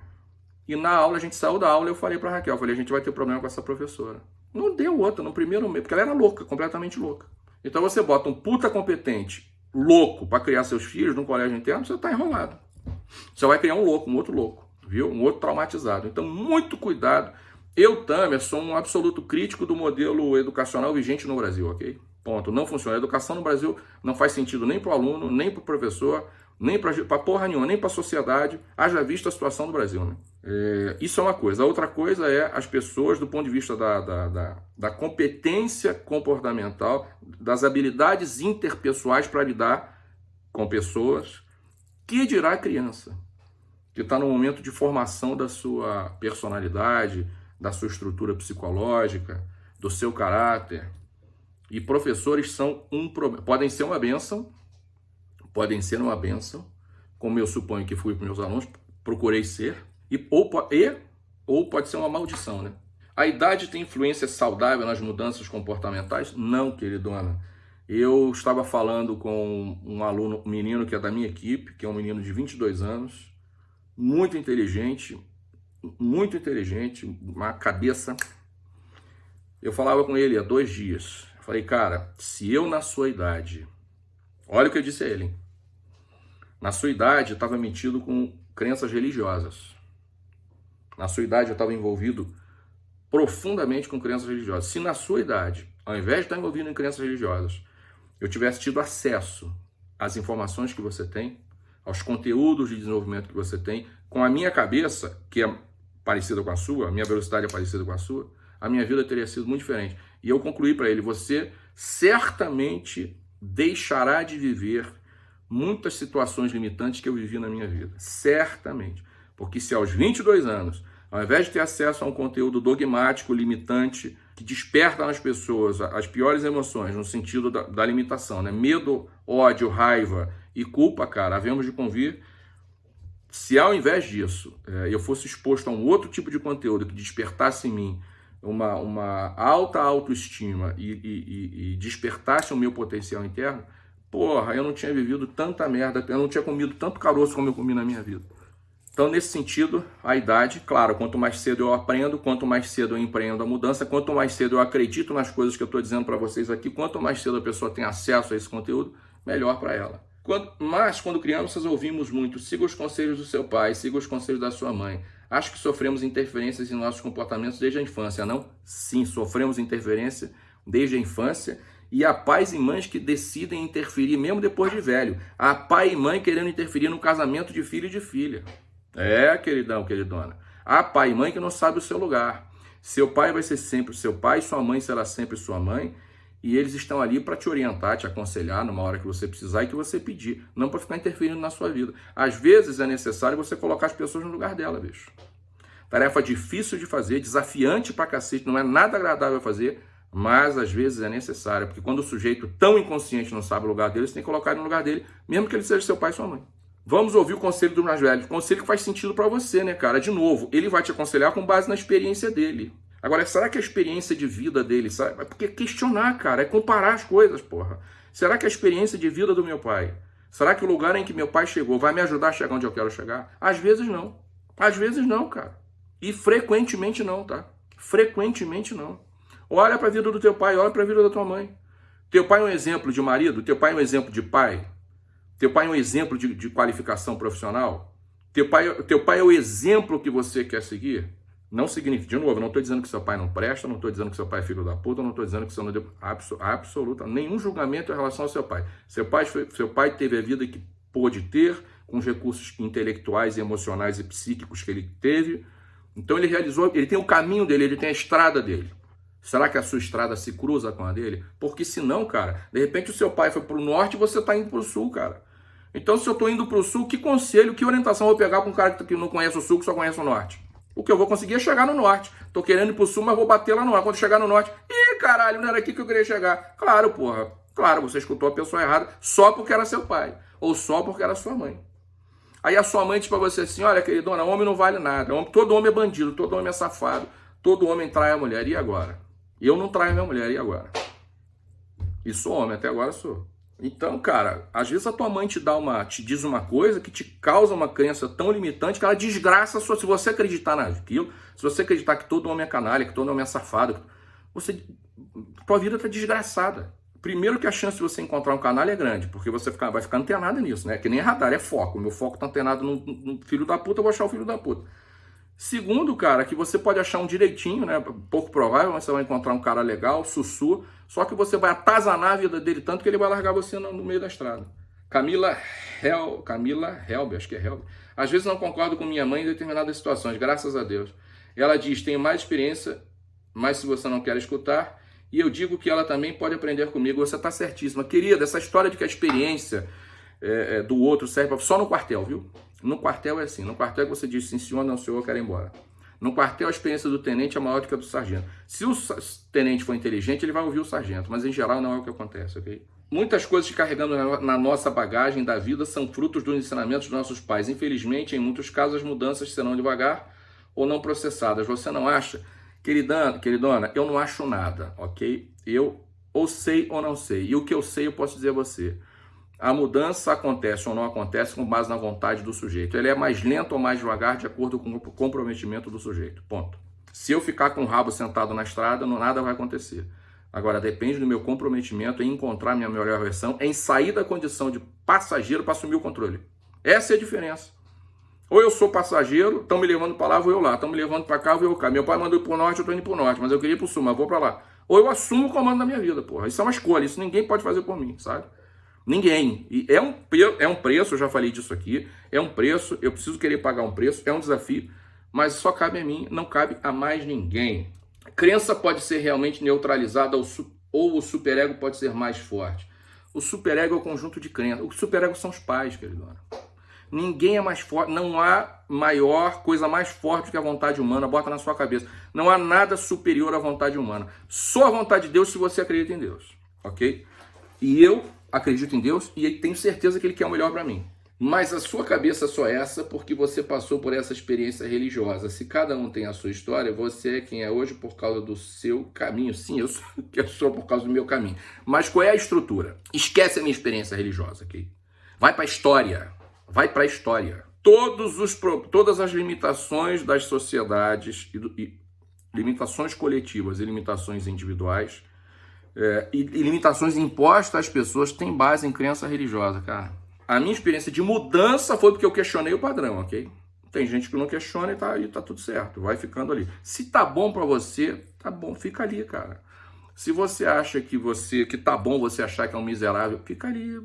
e na aula, a gente saiu da aula, eu falei para Raquel, falei, a gente vai ter problema com essa professora. Não deu outra no primeiro mês, porque ela era louca, completamente louca. Então você bota um puta competente, louco, para criar seus filhos num colégio interno, você tá enrolado. Você vai criar um louco, um outro louco, viu? Um outro traumatizado. Então, muito cuidado. Eu, Tamer, sou um absoluto crítico do modelo educacional vigente no Brasil, ok? Ponto. Não funciona. A educação no Brasil não faz sentido nem para o aluno, nem para o professor, nem para porra nenhuma, nem para a sociedade, haja visto a situação do Brasil. Né? É, isso é uma coisa. A outra coisa é as pessoas, do ponto de vista da, da, da, da competência comportamental, das habilidades interpessoais para lidar com pessoas, que dirá a criança, que está no momento de formação da sua personalidade, da sua estrutura psicológica, do seu caráter. E professores são um podem ser uma benção, podem ser uma benção, como eu suponho que fui para meus alunos, procurei ser, e ou, e, ou pode ser uma maldição, né? A idade tem influência saudável nas mudanças comportamentais? Não, queridona. Eu estava falando com um aluno, um menino que é da minha equipe, que é um menino de 22 anos, muito inteligente, muito inteligente, uma cabeça. Eu falava com ele há dois dias. falei, cara, se eu na sua idade, olha o que eu disse a ele, na sua idade, eu estava metido com crenças religiosas. Na sua idade, eu estava envolvido profundamente com crenças religiosas. Se na sua idade, ao invés de estar envolvido em crenças religiosas, eu tivesse tido acesso às informações que você tem, aos conteúdos de desenvolvimento que você tem, com a minha cabeça, que é parecida com a sua, a minha velocidade é parecida com a sua, a minha vida teria sido muito diferente. E eu concluí para ele: você certamente deixará de viver muitas situações limitantes que eu vivi na minha vida. Certamente. Porque se aos 22 anos, ao invés de ter acesso a um conteúdo dogmático, limitante, que desperta nas pessoas as piores emoções, no sentido da, da limitação, né? Medo, ódio, raiva e culpa, cara, havemos de convir. Se ao invés disso é, eu fosse exposto a um outro tipo de conteúdo que despertasse em mim uma, uma alta autoestima e, e, e despertasse o meu potencial interno, Porra, eu não tinha vivido tanta merda, eu não tinha comido tanto caroço como eu comi na minha vida. Então, nesse sentido, a idade, claro, quanto mais cedo eu aprendo, quanto mais cedo eu empreendo a mudança, quanto mais cedo eu acredito nas coisas que eu estou dizendo para vocês aqui, quanto mais cedo a pessoa tem acesso a esse conteúdo, melhor para ela. Quando, mas, quando crianças, ouvimos muito: siga os conselhos do seu pai, siga os conselhos da sua mãe. Acho que sofremos interferências em nossos comportamentos desde a infância, não? Sim, sofremos interferência desde a infância e há pais e mães que decidem interferir mesmo depois de velho. Há pai e mãe querendo interferir no casamento de filho e de filha. É, queridão, queridona. Há pai e mãe que não sabe o seu lugar. Seu pai vai ser sempre seu pai, sua mãe será sempre sua mãe, e eles estão ali para te orientar, te aconselhar numa hora que você precisar e que você pedir, não para ficar interferindo na sua vida. Às vezes é necessário você colocar as pessoas no lugar dela, bicho. Tarefa difícil de fazer, desafiante pra cacete, não é nada agradável fazer, mas às vezes é necessário, porque quando o sujeito tão inconsciente não sabe o lugar dele, você tem que colocar ele no lugar dele, mesmo que ele seja seu pai e sua mãe. Vamos ouvir o conselho do mais velho, conselho que faz sentido para você, né, cara? De novo, ele vai te aconselhar com base na experiência dele. Agora, será que a experiência de vida dele, sabe? É porque questionar, cara, é comparar as coisas, porra. Será que a experiência de vida do meu pai, será que o lugar em que meu pai chegou vai me ajudar a chegar onde eu quero chegar? Às vezes não. Às vezes não, cara. E frequentemente não, tá? Frequentemente não. Olha para a vida do teu pai, olha para a vida da tua mãe. Teu pai é um exemplo de marido, teu pai é um exemplo de pai, teu pai é um exemplo de, de qualificação profissional, teu pai, teu pai é o exemplo que você quer seguir. Não significa, de novo, não estou dizendo que seu pai não presta, não estou dizendo que seu pai é filho da puta, não estou dizendo que seu não deu absoluta, nenhum julgamento em relação ao seu pai. Seu pai, seu pai teve a vida que pôde ter, com os recursos intelectuais, emocionais e psíquicos que ele teve. Então ele realizou, ele tem o caminho dele, ele tem a estrada dele. Será que a sua estrada se cruza com a dele? Porque senão, cara, de repente o seu pai foi para o norte e você está indo para o sul, cara. Então, se eu estou indo para o sul, que conselho, que orientação eu vou pegar para um cara que não conhece o sul, que só conhece o norte? O que eu vou conseguir é chegar no norte. Estou querendo ir para o sul, mas vou bater lá no norte. Quando chegar no norte, ih, caralho, não era aqui que eu queria chegar. Claro, porra. Claro, você escutou a pessoa errada só porque era seu pai. Ou só porque era sua mãe. Aí a sua mãe diz para você assim, olha, queridona, homem não vale nada. Todo homem é bandido, todo homem é safado. Todo homem trai a mulher. E agora? Eu não traio minha mulher, e agora? E sou homem, até agora sou. Então, cara, às vezes a tua mãe te dá uma, te diz uma coisa que te causa uma crença tão limitante que ela desgraça a sua. Se você acreditar naquilo, se você acreditar que todo homem é canalha, que todo homem é safado, você, tua vida tá desgraçada. Primeiro que a chance de você encontrar um canalha é grande, porque você fica, vai ficar antenado nisso, né? Que nem radar, é foco. Meu foco tá antenado no, no filho da puta, eu vou achar o filho da puta. Segundo, cara, que você pode achar um direitinho, né? Pouco provável, mas você vai encontrar um cara legal, sussu, só que você vai atazanar a vida dele tanto que ele vai largar você no, no meio da estrada. Camila Hel, Camila Helbe, acho que é Helbe. Às vezes não concordo com minha mãe em determinadas situações, graças a Deus. Ela diz: tenho mais experiência, mas se você não quer escutar, e eu digo que ela também pode aprender comigo. Você está certíssima. Querida, essa história de que a experiência é, é, do outro serve só no quartel, viu? No quartel é assim, no quartel é você diz sim senhor, não senhor, eu quero ir embora. No quartel a experiência do tenente é maior do que a do sargento. Se o tenente for inteligente, ele vai ouvir o sargento, mas em geral não é o que acontece, ok? Muitas coisas que carregamos na nossa bagagem da vida são frutos dos ensinamentos dos nossos pais. Infelizmente, em muitos casos, as mudanças serão devagar ou não processadas. Você não acha? Queridana, queridona, eu não acho nada, ok? Eu ou sei ou não sei. E o que eu sei eu posso dizer a você. A mudança acontece ou não acontece com base na vontade do sujeito. Ele é mais lento ou mais devagar de acordo com o comprometimento do sujeito. Ponto. Se eu ficar com o rabo sentado na estrada, não nada vai acontecer. Agora, depende do meu comprometimento em encontrar minha melhor versão, em sair da condição de passageiro para assumir o controle. Essa é a diferença. Ou eu sou passageiro, estão me levando para lá, vou eu lá. Estão me levando para cá, vou eu cá. Meu pai mandou ir para o norte, eu estou indo para o norte, mas eu queria ir para o sul, mas vou para lá. Ou eu assumo o comando da minha vida, porra. Isso é uma escolha, isso ninguém pode fazer por mim, sabe? Ninguém. E é um, é um preço, eu já falei disso aqui, é um preço, eu preciso querer pagar um preço, é um desafio, mas só cabe a mim, não cabe a mais ninguém. Crença pode ser realmente neutralizada ou, ou o superego pode ser mais forte. O superego é o conjunto de crenças. O superego são os pais, queridona. Ninguém é mais forte, não há maior coisa mais forte que a vontade humana, bota na sua cabeça. Não há nada superior à vontade humana. Só a vontade de Deus se você acredita em Deus, ok? E eu acredito em Deus e tenho certeza que Ele quer o melhor para mim. Mas a sua cabeça só é essa porque você passou por essa experiência religiosa. Se cada um tem a sua história, você é quem é hoje por causa do seu caminho. Sim, eu sou, eu sou por causa do meu caminho. Mas qual é a estrutura? Esquece a minha experiência religiosa, ok? Vai para a história. Vai para a história. Todos os, todas as limitações das sociedades, e, e limitações coletivas e limitações individuais, é, e, limitações impostas às pessoas têm base em crença religiosa, cara. A minha experiência de mudança foi porque eu questionei o padrão, ok? Tem gente que não questiona e tá, e tá tudo certo, vai ficando ali. Se tá bom para você, tá bom, fica ali, cara. Se você acha que você que tá bom você achar que é um miserável, fica ali,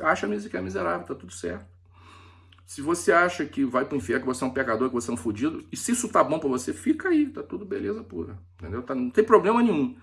acha mesmo que é miserável, tá tudo certo. Se você acha que vai pro inferno, que você é um pecador, que você é um fudido, e se isso tá bom para você, fica aí, tá tudo beleza pura, entendeu? Tá, não tem problema nenhum.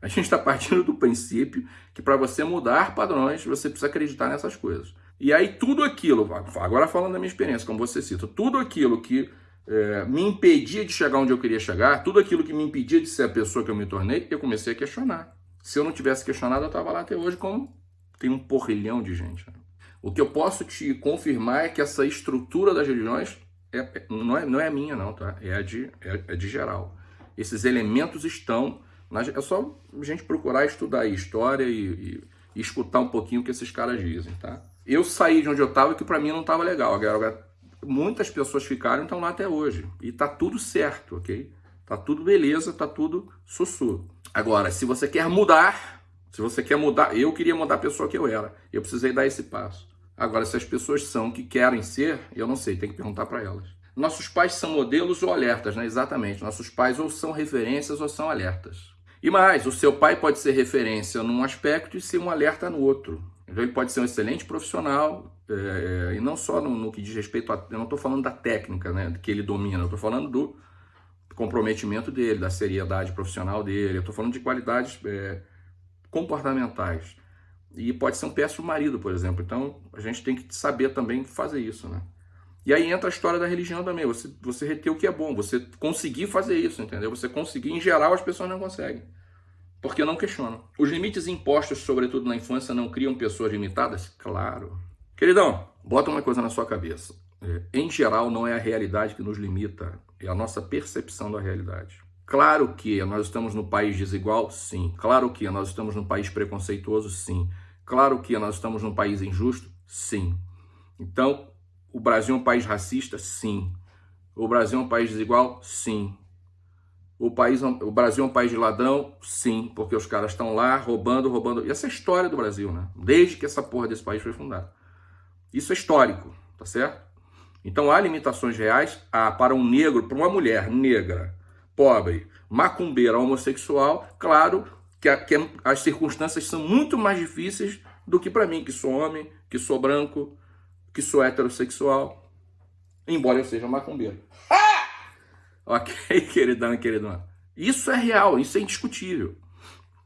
A gente está partindo do princípio que para você mudar padrões, você precisa acreditar nessas coisas. E aí tudo aquilo, agora falando da minha experiência, como você cita, tudo aquilo que é, me impedia de chegar onde eu queria chegar, tudo aquilo que me impedia de ser a pessoa que eu me tornei, eu comecei a questionar. Se eu não tivesse questionado, eu estava lá até hoje como tem um porrilhão de gente. Né? O que eu posso te confirmar é que essa estrutura das religiões é, não, é, não é minha, não, tá? É de, é, é de geral. Esses elementos estão. É só a gente procurar estudar história e, e, escutar um pouquinho o que esses caras dizem, tá? Eu saí de onde eu estava que para mim não estava legal. Agora, muitas pessoas ficaram e estão lá até hoje. E tá tudo certo, ok? Tá tudo beleza, tá tudo sussurro. Agora, se você quer mudar, se você quer mudar, eu queria mudar a pessoa que eu era. Eu precisei dar esse passo. Agora, se as pessoas são que querem ser, eu não sei, tem que perguntar para elas. Nossos pais são modelos ou alertas, né? Exatamente. Nossos pais ou são referências ou são alertas. E mais, o seu pai pode ser referência num aspecto e ser um alerta no outro. Então, ele pode ser um excelente profissional, é, e não só no, no, que diz respeito a. Eu não estou falando da técnica né, que ele domina, eu estou falando do comprometimento dele, da seriedade profissional dele, eu estou falando de qualidades é, comportamentais. E pode ser um péssimo marido, por exemplo. Então, a gente tem que saber também fazer isso, né? E aí entra a história da religião também. Você, você reter o que é bom, você conseguir fazer isso, entendeu? Você conseguir, em geral, as pessoas não conseguem. Porque não questionam. Os limites impostos, sobretudo na infância, não criam pessoas limitadas? Claro. Queridão, bota uma coisa na sua cabeça. É, em geral, não é a realidade que nos limita, é a nossa percepção da realidade. Claro que nós estamos no país desigual, sim. Claro que nós estamos num país preconceituoso, sim. Claro que nós estamos num país injusto, sim. Então, o Brasil é um país racista, sim. O Brasil é um país desigual, sim. O, país, o Brasil é um país de ladrão, sim, porque os caras estão lá roubando, roubando. E essa é a história do Brasil, né? Desde que essa porra desse país foi fundada. Isso é histórico, tá certo? Então há limitações reais há para um negro, para uma mulher negra pobre, macumbeira, homossexual, claro que, a, que as circunstâncias são muito mais difíceis do que para mim, que sou homem, que sou branco, que sou heterossexual, embora eu seja macumbeiro. Ah! Ok, queridão e queridão. Isso é real, isso é indiscutível.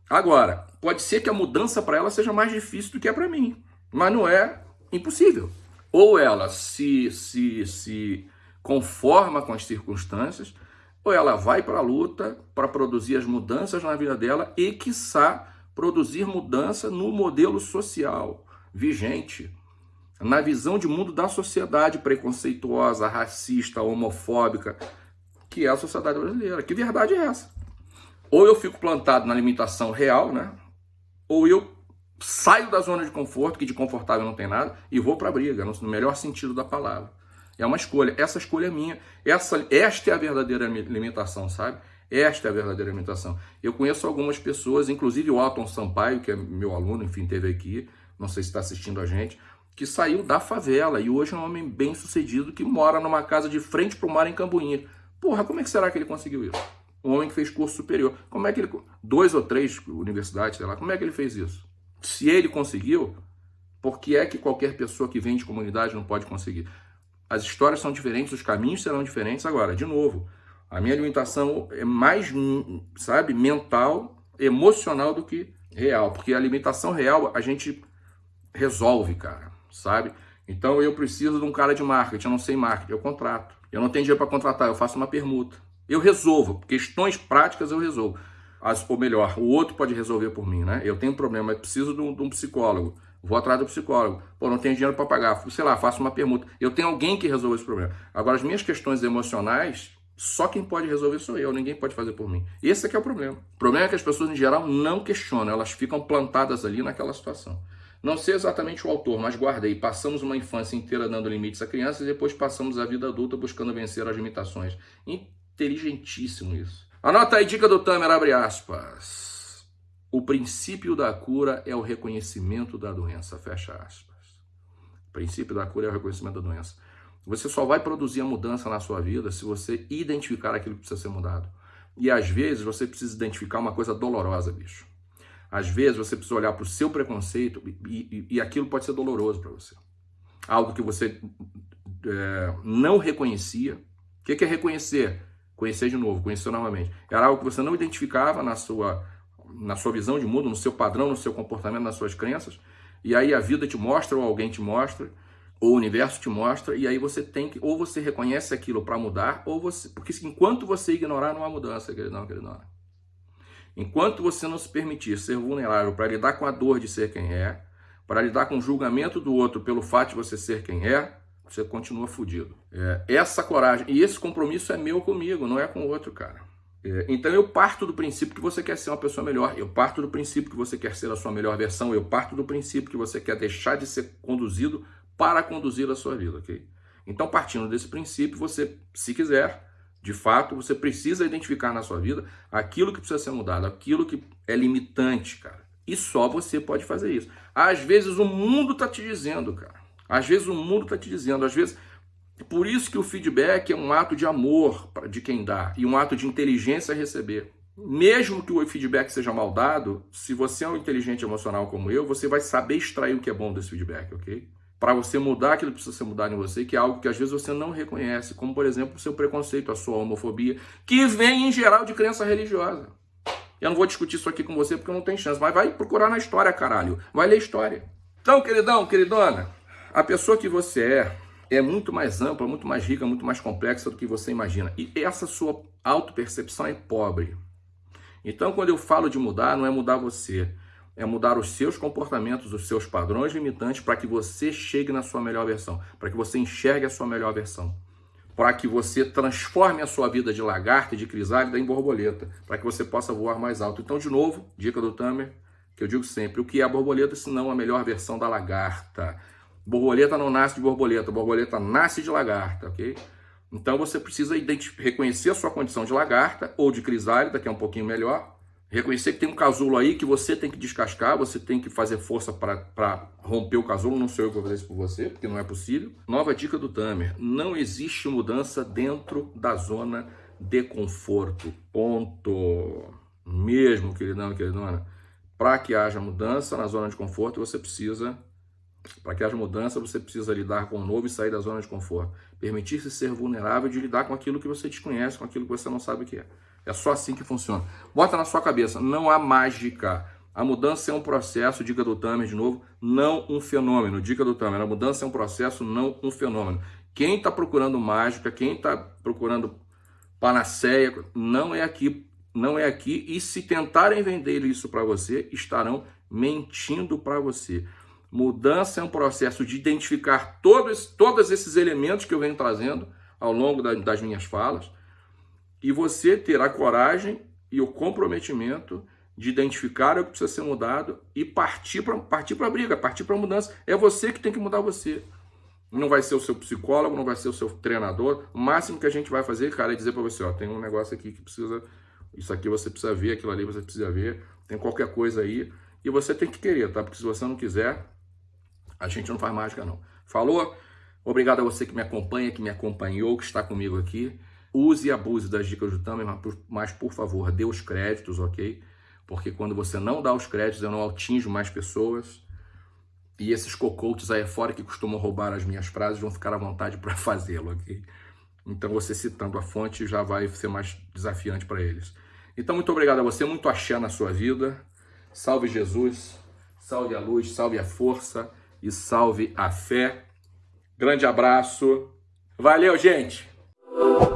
Agora, pode ser que a mudança para ela seja mais difícil do que é para mim, mas não é impossível. Ou ela se, se, se conforma com as circunstâncias, ou ela vai para a luta para produzir as mudanças na vida dela e, quiçá, produzir mudança no modelo social vigente, na visão de mundo da sociedade preconceituosa, racista, homofóbica, que é a sociedade brasileira. Que verdade é essa? Ou eu fico plantado na limitação real, né? Ou eu saio da zona de conforto, que de confortável não tem nada, e vou para a briga, no melhor sentido da palavra. É uma escolha. Essa escolha é minha. Essa, esta é a verdadeira limitação, sabe? Esta é a verdadeira limitação. Eu conheço algumas pessoas, inclusive o Alton Sampaio, que é meu aluno, enfim, teve aqui, não sei se está assistindo a gente, que saiu da favela e hoje é um homem bem sucedido que mora numa casa de frente para o mar em Cambuinha. Porra, como é que será que ele conseguiu isso? Um homem que fez curso superior. Como é que ele. Dois ou três universidades, sei lá, como é que ele fez isso? Se ele conseguiu, por que é que qualquer pessoa que vem de comunidade não pode conseguir? As histórias são diferentes, os caminhos serão diferentes. Agora, de novo, a minha alimentação é mais, sabe, mental, emocional do que real. Porque a alimentação real a gente resolve, cara, sabe? Então eu preciso de um cara de marketing, eu não sei marketing, eu contrato. Eu não tenho dinheiro para contratar, eu faço uma permuta. Eu resolvo, questões práticas eu resolvo. As, ou melhor, o outro pode resolver por mim, né? Eu tenho um problema, eu preciso de um, de um psicólogo. Vou atrás do psicólogo. Pô, não tenho dinheiro para pagar. Sei lá, faço uma permuta. Eu tenho alguém que resolve esse problema. Agora, as minhas questões emocionais, só quem pode resolver sou eu. Ninguém pode fazer por mim. Esse é que é o problema. O problema é que as pessoas, em geral, não questionam. Elas ficam plantadas ali naquela situação. Não sei exatamente o autor, mas guardei. Passamos uma infância inteira dando limites a crianças e depois passamos a vida adulta buscando vencer as limitações. Inteligentíssimo isso. Anota aí, dica do Tamer, abre aspas. O princípio da cura é o reconhecimento da doença, fecha aspas. O princípio da cura é o reconhecimento da doença. Você só vai produzir a mudança na sua vida se você identificar aquilo que precisa ser mudado. E às vezes você precisa identificar uma coisa dolorosa, bicho. Às vezes você precisa olhar para o seu preconceito e, e, e aquilo pode ser doloroso para você. Algo que você é, não reconhecia. O que é reconhecer? Conhecer de novo, conhecer novamente. Era algo que você não identificava na sua, na sua visão de mundo, no seu padrão, no seu comportamento, nas suas crenças. E aí a vida te mostra, ou alguém te mostra, ou o universo te mostra, e aí você tem que, ou você reconhece aquilo para mudar, ou você. Porque enquanto você ignorar, não há mudança, queridão, queridona. Enquanto você não se permitir ser vulnerável para lidar com a dor de ser quem é, para lidar com o julgamento do outro pelo fato de você ser quem é, você continua fudido. É, essa coragem e esse compromisso é meu comigo, não é com o outro, cara. É, então eu parto do princípio que você quer ser uma pessoa melhor, eu parto do princípio que você quer ser a sua melhor versão, eu parto do princípio que você quer deixar de ser conduzido para conduzir a sua vida, ok? Então, partindo desse princípio, você, se quiser, de fato, você precisa identificar na sua vida aquilo que precisa ser mudado, aquilo que é limitante, cara. E só você pode fazer isso. Às vezes o mundo está te dizendo, cara. Às vezes o mundo está te dizendo, às vezes. Por isso que o feedback é um ato de amor de quem dá e um ato de inteligência a receber. Mesmo que o feedback seja mal dado, se você é um inteligente emocional como eu, você vai saber extrair o que é bom desse feedback, ok? Para você mudar aquilo que precisa ser mudado em você, que é algo que às vezes você não reconhece, como por exemplo o seu preconceito, a sua homofobia, que vem em geral de crença religiosa. Eu não vou discutir isso aqui com você porque não tem chance, mas vai procurar na história, caralho. Vai ler história. Então, queridão, queridona, a pessoa que você é é muito mais ampla, muito mais rica, muito mais complexa do que você imagina. E essa sua autopercepção é pobre. Então, quando eu falo de mudar, não é mudar você, é mudar os seus comportamentos, os seus padrões limitantes para que você chegue na sua melhor versão, para que você enxergue a sua melhor versão, para que você transforme a sua vida de lagarta de crisálida em borboleta, para que você possa voar mais alto. Então, de novo, dica do Tamer, que eu digo sempre, o que é a borboleta se não a melhor versão da lagarta? Borboleta não nasce de borboleta, borboleta nasce de lagarta, ok? Então você precisa reconhecer a sua condição de lagarta ou de crisálida, que é um pouquinho melhor. Reconhecer que tem um casulo aí que você tem que descascar, você tem que fazer força para romper o casulo. Não sou eu que vou fazer isso por você, porque não é possível. Nova dica do Tamer: não existe mudança dentro da zona de conforto. Ponto. Mesmo, queridão, queridona. Para que haja mudança na zona de conforto, você precisa para que haja mudança, você precisa lidar com o novo e sair da zona de conforto. Permitir-se ser vulnerável de lidar com aquilo que você desconhece, com aquilo que você não sabe o que é. É só assim que funciona. Bota na sua cabeça, não há mágica. A mudança é um processo, dica do Tamer de novo, não um fenômeno. Dica do Tamer, a mudança é um processo, não um fenômeno. Quem está procurando mágica, quem está procurando panaceia, não é aqui, não é aqui. E se tentarem vender isso para você, estarão mentindo para você. Mudança é um processo de identificar todos, todos esses elementos que eu venho trazendo ao longo da, das minhas falas e você ter a coragem e o comprometimento de identificar o que precisa ser mudado e partir para partir a briga, partir para a mudança. É você que tem que mudar você. Não vai ser o seu psicólogo, não vai ser o seu treinador. O máximo que a gente vai fazer, cara, é dizer para você, ó, tem um negócio aqui que precisa, isso aqui você precisa ver, aquilo ali você precisa ver, tem qualquer coisa aí, e você tem que querer, tá? Porque se você não quiser, a gente não faz mágica, não. Falou? Obrigado a você que me acompanha, que me acompanhou, que está comigo aqui. Use e abuse das dicas do Tamer, mas por favor, dê os créditos, ok? Porque quando você não dá os créditos, eu não atinjo mais pessoas. E esses cocotes aí fora que costumam roubar as minhas frases vão ficar à vontade para fazê-lo, ok? Então você citando a fonte já vai ser mais desafiante para eles. Então muito obrigado a você, muito axé na sua vida. Salve Jesus, salve a luz, salve a força e salve a fé. Grande abraço. Valeu, gente!